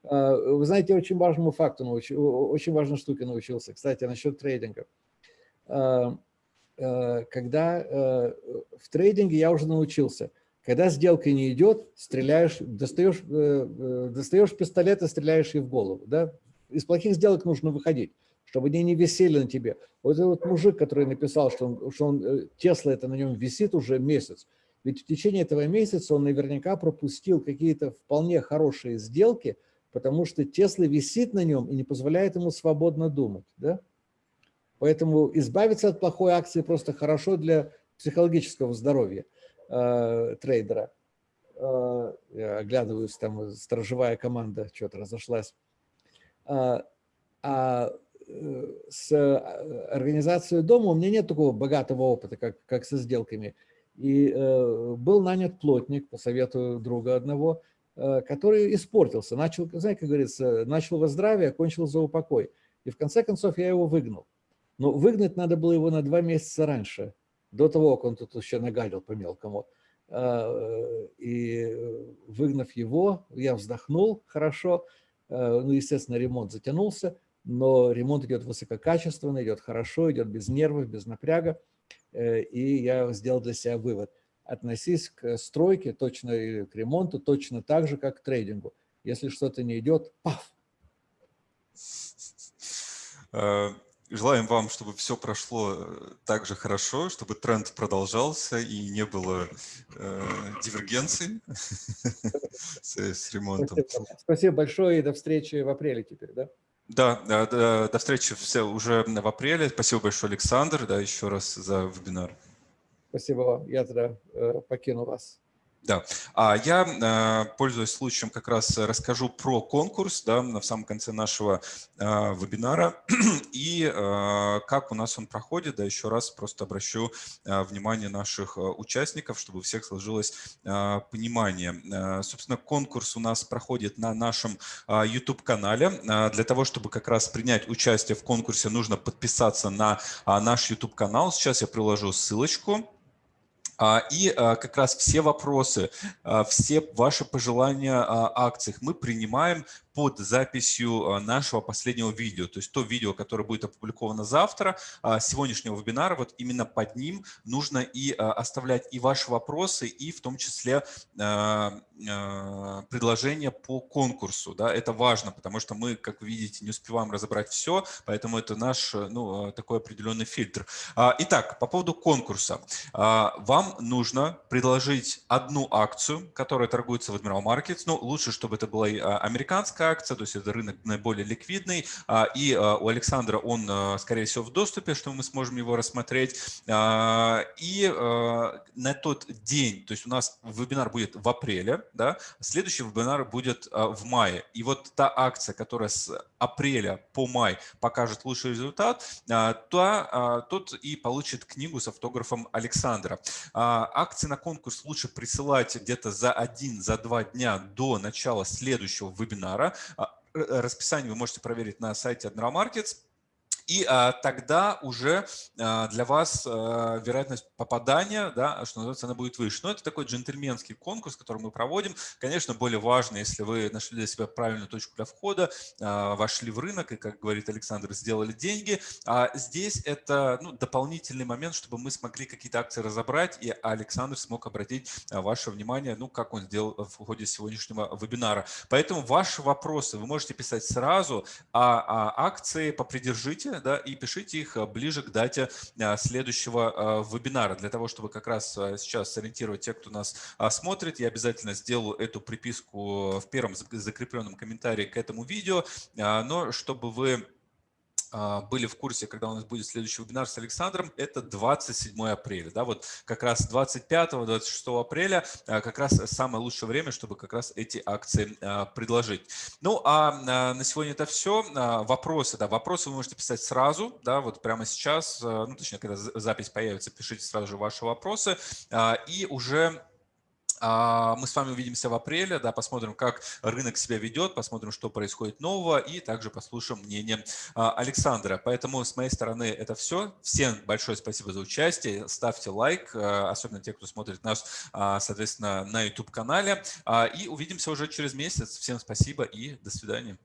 А, вы знаете, очень важному факту научился, очень важной штуке научился. Кстати, насчет трейдинга. А, а, когда в трейдинге я уже научился, когда сделка не идет, стреляешь, достаешь, э, э, достаешь пистолет и стреляешь ей в голову. Да? Из плохих сделок нужно выходить чтобы они не висели на тебе. Вот этот вот мужик, который написал, что, он, что он, э, Тесла это на нем висит уже месяц, ведь в течение этого месяца он наверняка пропустил какие-то вполне хорошие сделки, потому что Тесла висит на нем и не позволяет ему свободно думать. Да? Поэтому избавиться от плохой акции просто хорошо для психологического здоровья э, трейдера. Э, я оглядываюсь, там сторожевая команда что-то разошлась. А, а с э, организацией дома у меня нет такого богатого опыта, как, как со сделками. И э, был нанят плотник, по совету друга одного, э, который испортился. Начал, знаете, как говорится, начал во здравие, кончил за упокой. И в конце концов я его выгнал. Но выгнать надо было его на два месяца раньше, до того, как он тут еще нагадил по-мелкому. Э, и выгнав его, я вздохнул хорошо. Э, ну, естественно, ремонт затянулся но ремонт идет высококачественно, идет хорошо, идет без нервов, без напряга. Э, и я сделал для себя вывод. Относись к стройке, точно и к ремонту, точно так же, как к трейдингу. Если что-то не идет, паф! Э, желаем вам, чтобы все прошло э, так же хорошо, чтобы тренд продолжался и не было э, дивергенции с, с ремонтом. Спасибо большое и до встречи в апреле теперь, да? Да, до, до встречи все уже в апреле. Спасибо большое, Александр, да, еще раз за вебинар. Спасибо вам. Я тогда э, покину вас. Да, а я, э, пользуясь случаем, как раз расскажу про конкурс да, в самом конце нашего э, вебинара и э, как у нас он проходит. Да, еще раз просто обращу внимание наших участников, чтобы у всех сложилось понимание. Собственно, конкурс у нас проходит на нашем YouTube-канале. Для того, чтобы как раз принять участие в конкурсе, нужно подписаться на наш YouTube-канал. Сейчас я приложу ссылочку. А, и а, как раз все вопросы, а, все ваши пожелания о акциях мы принимаем под записью а, нашего последнего видео, то есть то видео, которое будет опубликовано завтра, а, сегодняшнего вебинара, вот именно под ним нужно и а, оставлять и ваши вопросы, и в том числе предложения по конкурсу. Да, это важно, потому что мы, как вы видите, не успеваем разобрать все, поэтому это наш ну, такой определенный фильтр. Итак, по поводу конкурса. Вам нужно предложить одну акцию, которая торгуется в Admiral Markets. Ну, лучше, чтобы это была американская акция, то есть это рынок наиболее ликвидный, а, и а, у Александра он, а, скорее всего, в доступе, что мы сможем его рассмотреть. И на тот день, то есть у нас вебинар будет в апреле, да, следующий вебинар будет в мае. И вот та акция, которая с апреля по май покажет лучший результат, то, тот и получит книгу с автографом Александра. Акции на конкурс лучше присылать где-то за один, за два дня до начала следующего вебинара. А, расписание вы можете проверить на сайте Admiral Markets. И а, тогда уже а, для вас а, вероятность попадания, да, что называется, она будет выше. Но это такой джентльменский конкурс, который мы проводим. Конечно, более важно, если вы нашли для себя правильную точку для входа, а, вошли в рынок и, как говорит Александр, сделали деньги. А здесь это ну, дополнительный момент, чтобы мы смогли какие-то акции разобрать, и Александр смог обратить а, ваше внимание, ну, как он сделал в ходе сегодняшнего вебинара. Поэтому ваши вопросы вы можете писать сразу, а, а акции попридержите, да, и пишите их э, ближе к дате э, следующего э, вебинара, для того, чтобы как раз сейчас сориентировать тех, кто нас смотрит. Я обязательно сделаю эту приписку в первом закрепленном комментарии к этому видео, но чтобы вы были в курсе, когда у нас будет следующий вебинар с Александром, это 27 апреля. Да, вот как раз 25-26 апреля а, как раз самое лучшее время, чтобы как раз эти акции а, предложить. Ну, а на сегодня это все. Вопросы, да, вопросы вы можете писать сразу, да, вот прямо сейчас, ну, точнее, когда запись появится, пишите сразу же ваши вопросы. И уже а, мы с вами увидимся в апреле, да, посмотрим, как рынок себя ведет, посмотрим, что происходит нового, и также послушаем мнение а, Александра. Поэтому с моей стороны это все. Всем большое спасибо за участие. Ставьте лайк, а, особенно те, кто смотрит нас, соответственно, на YouTube-канале. И увидимся уже через месяц. Всем спасибо и до свидания.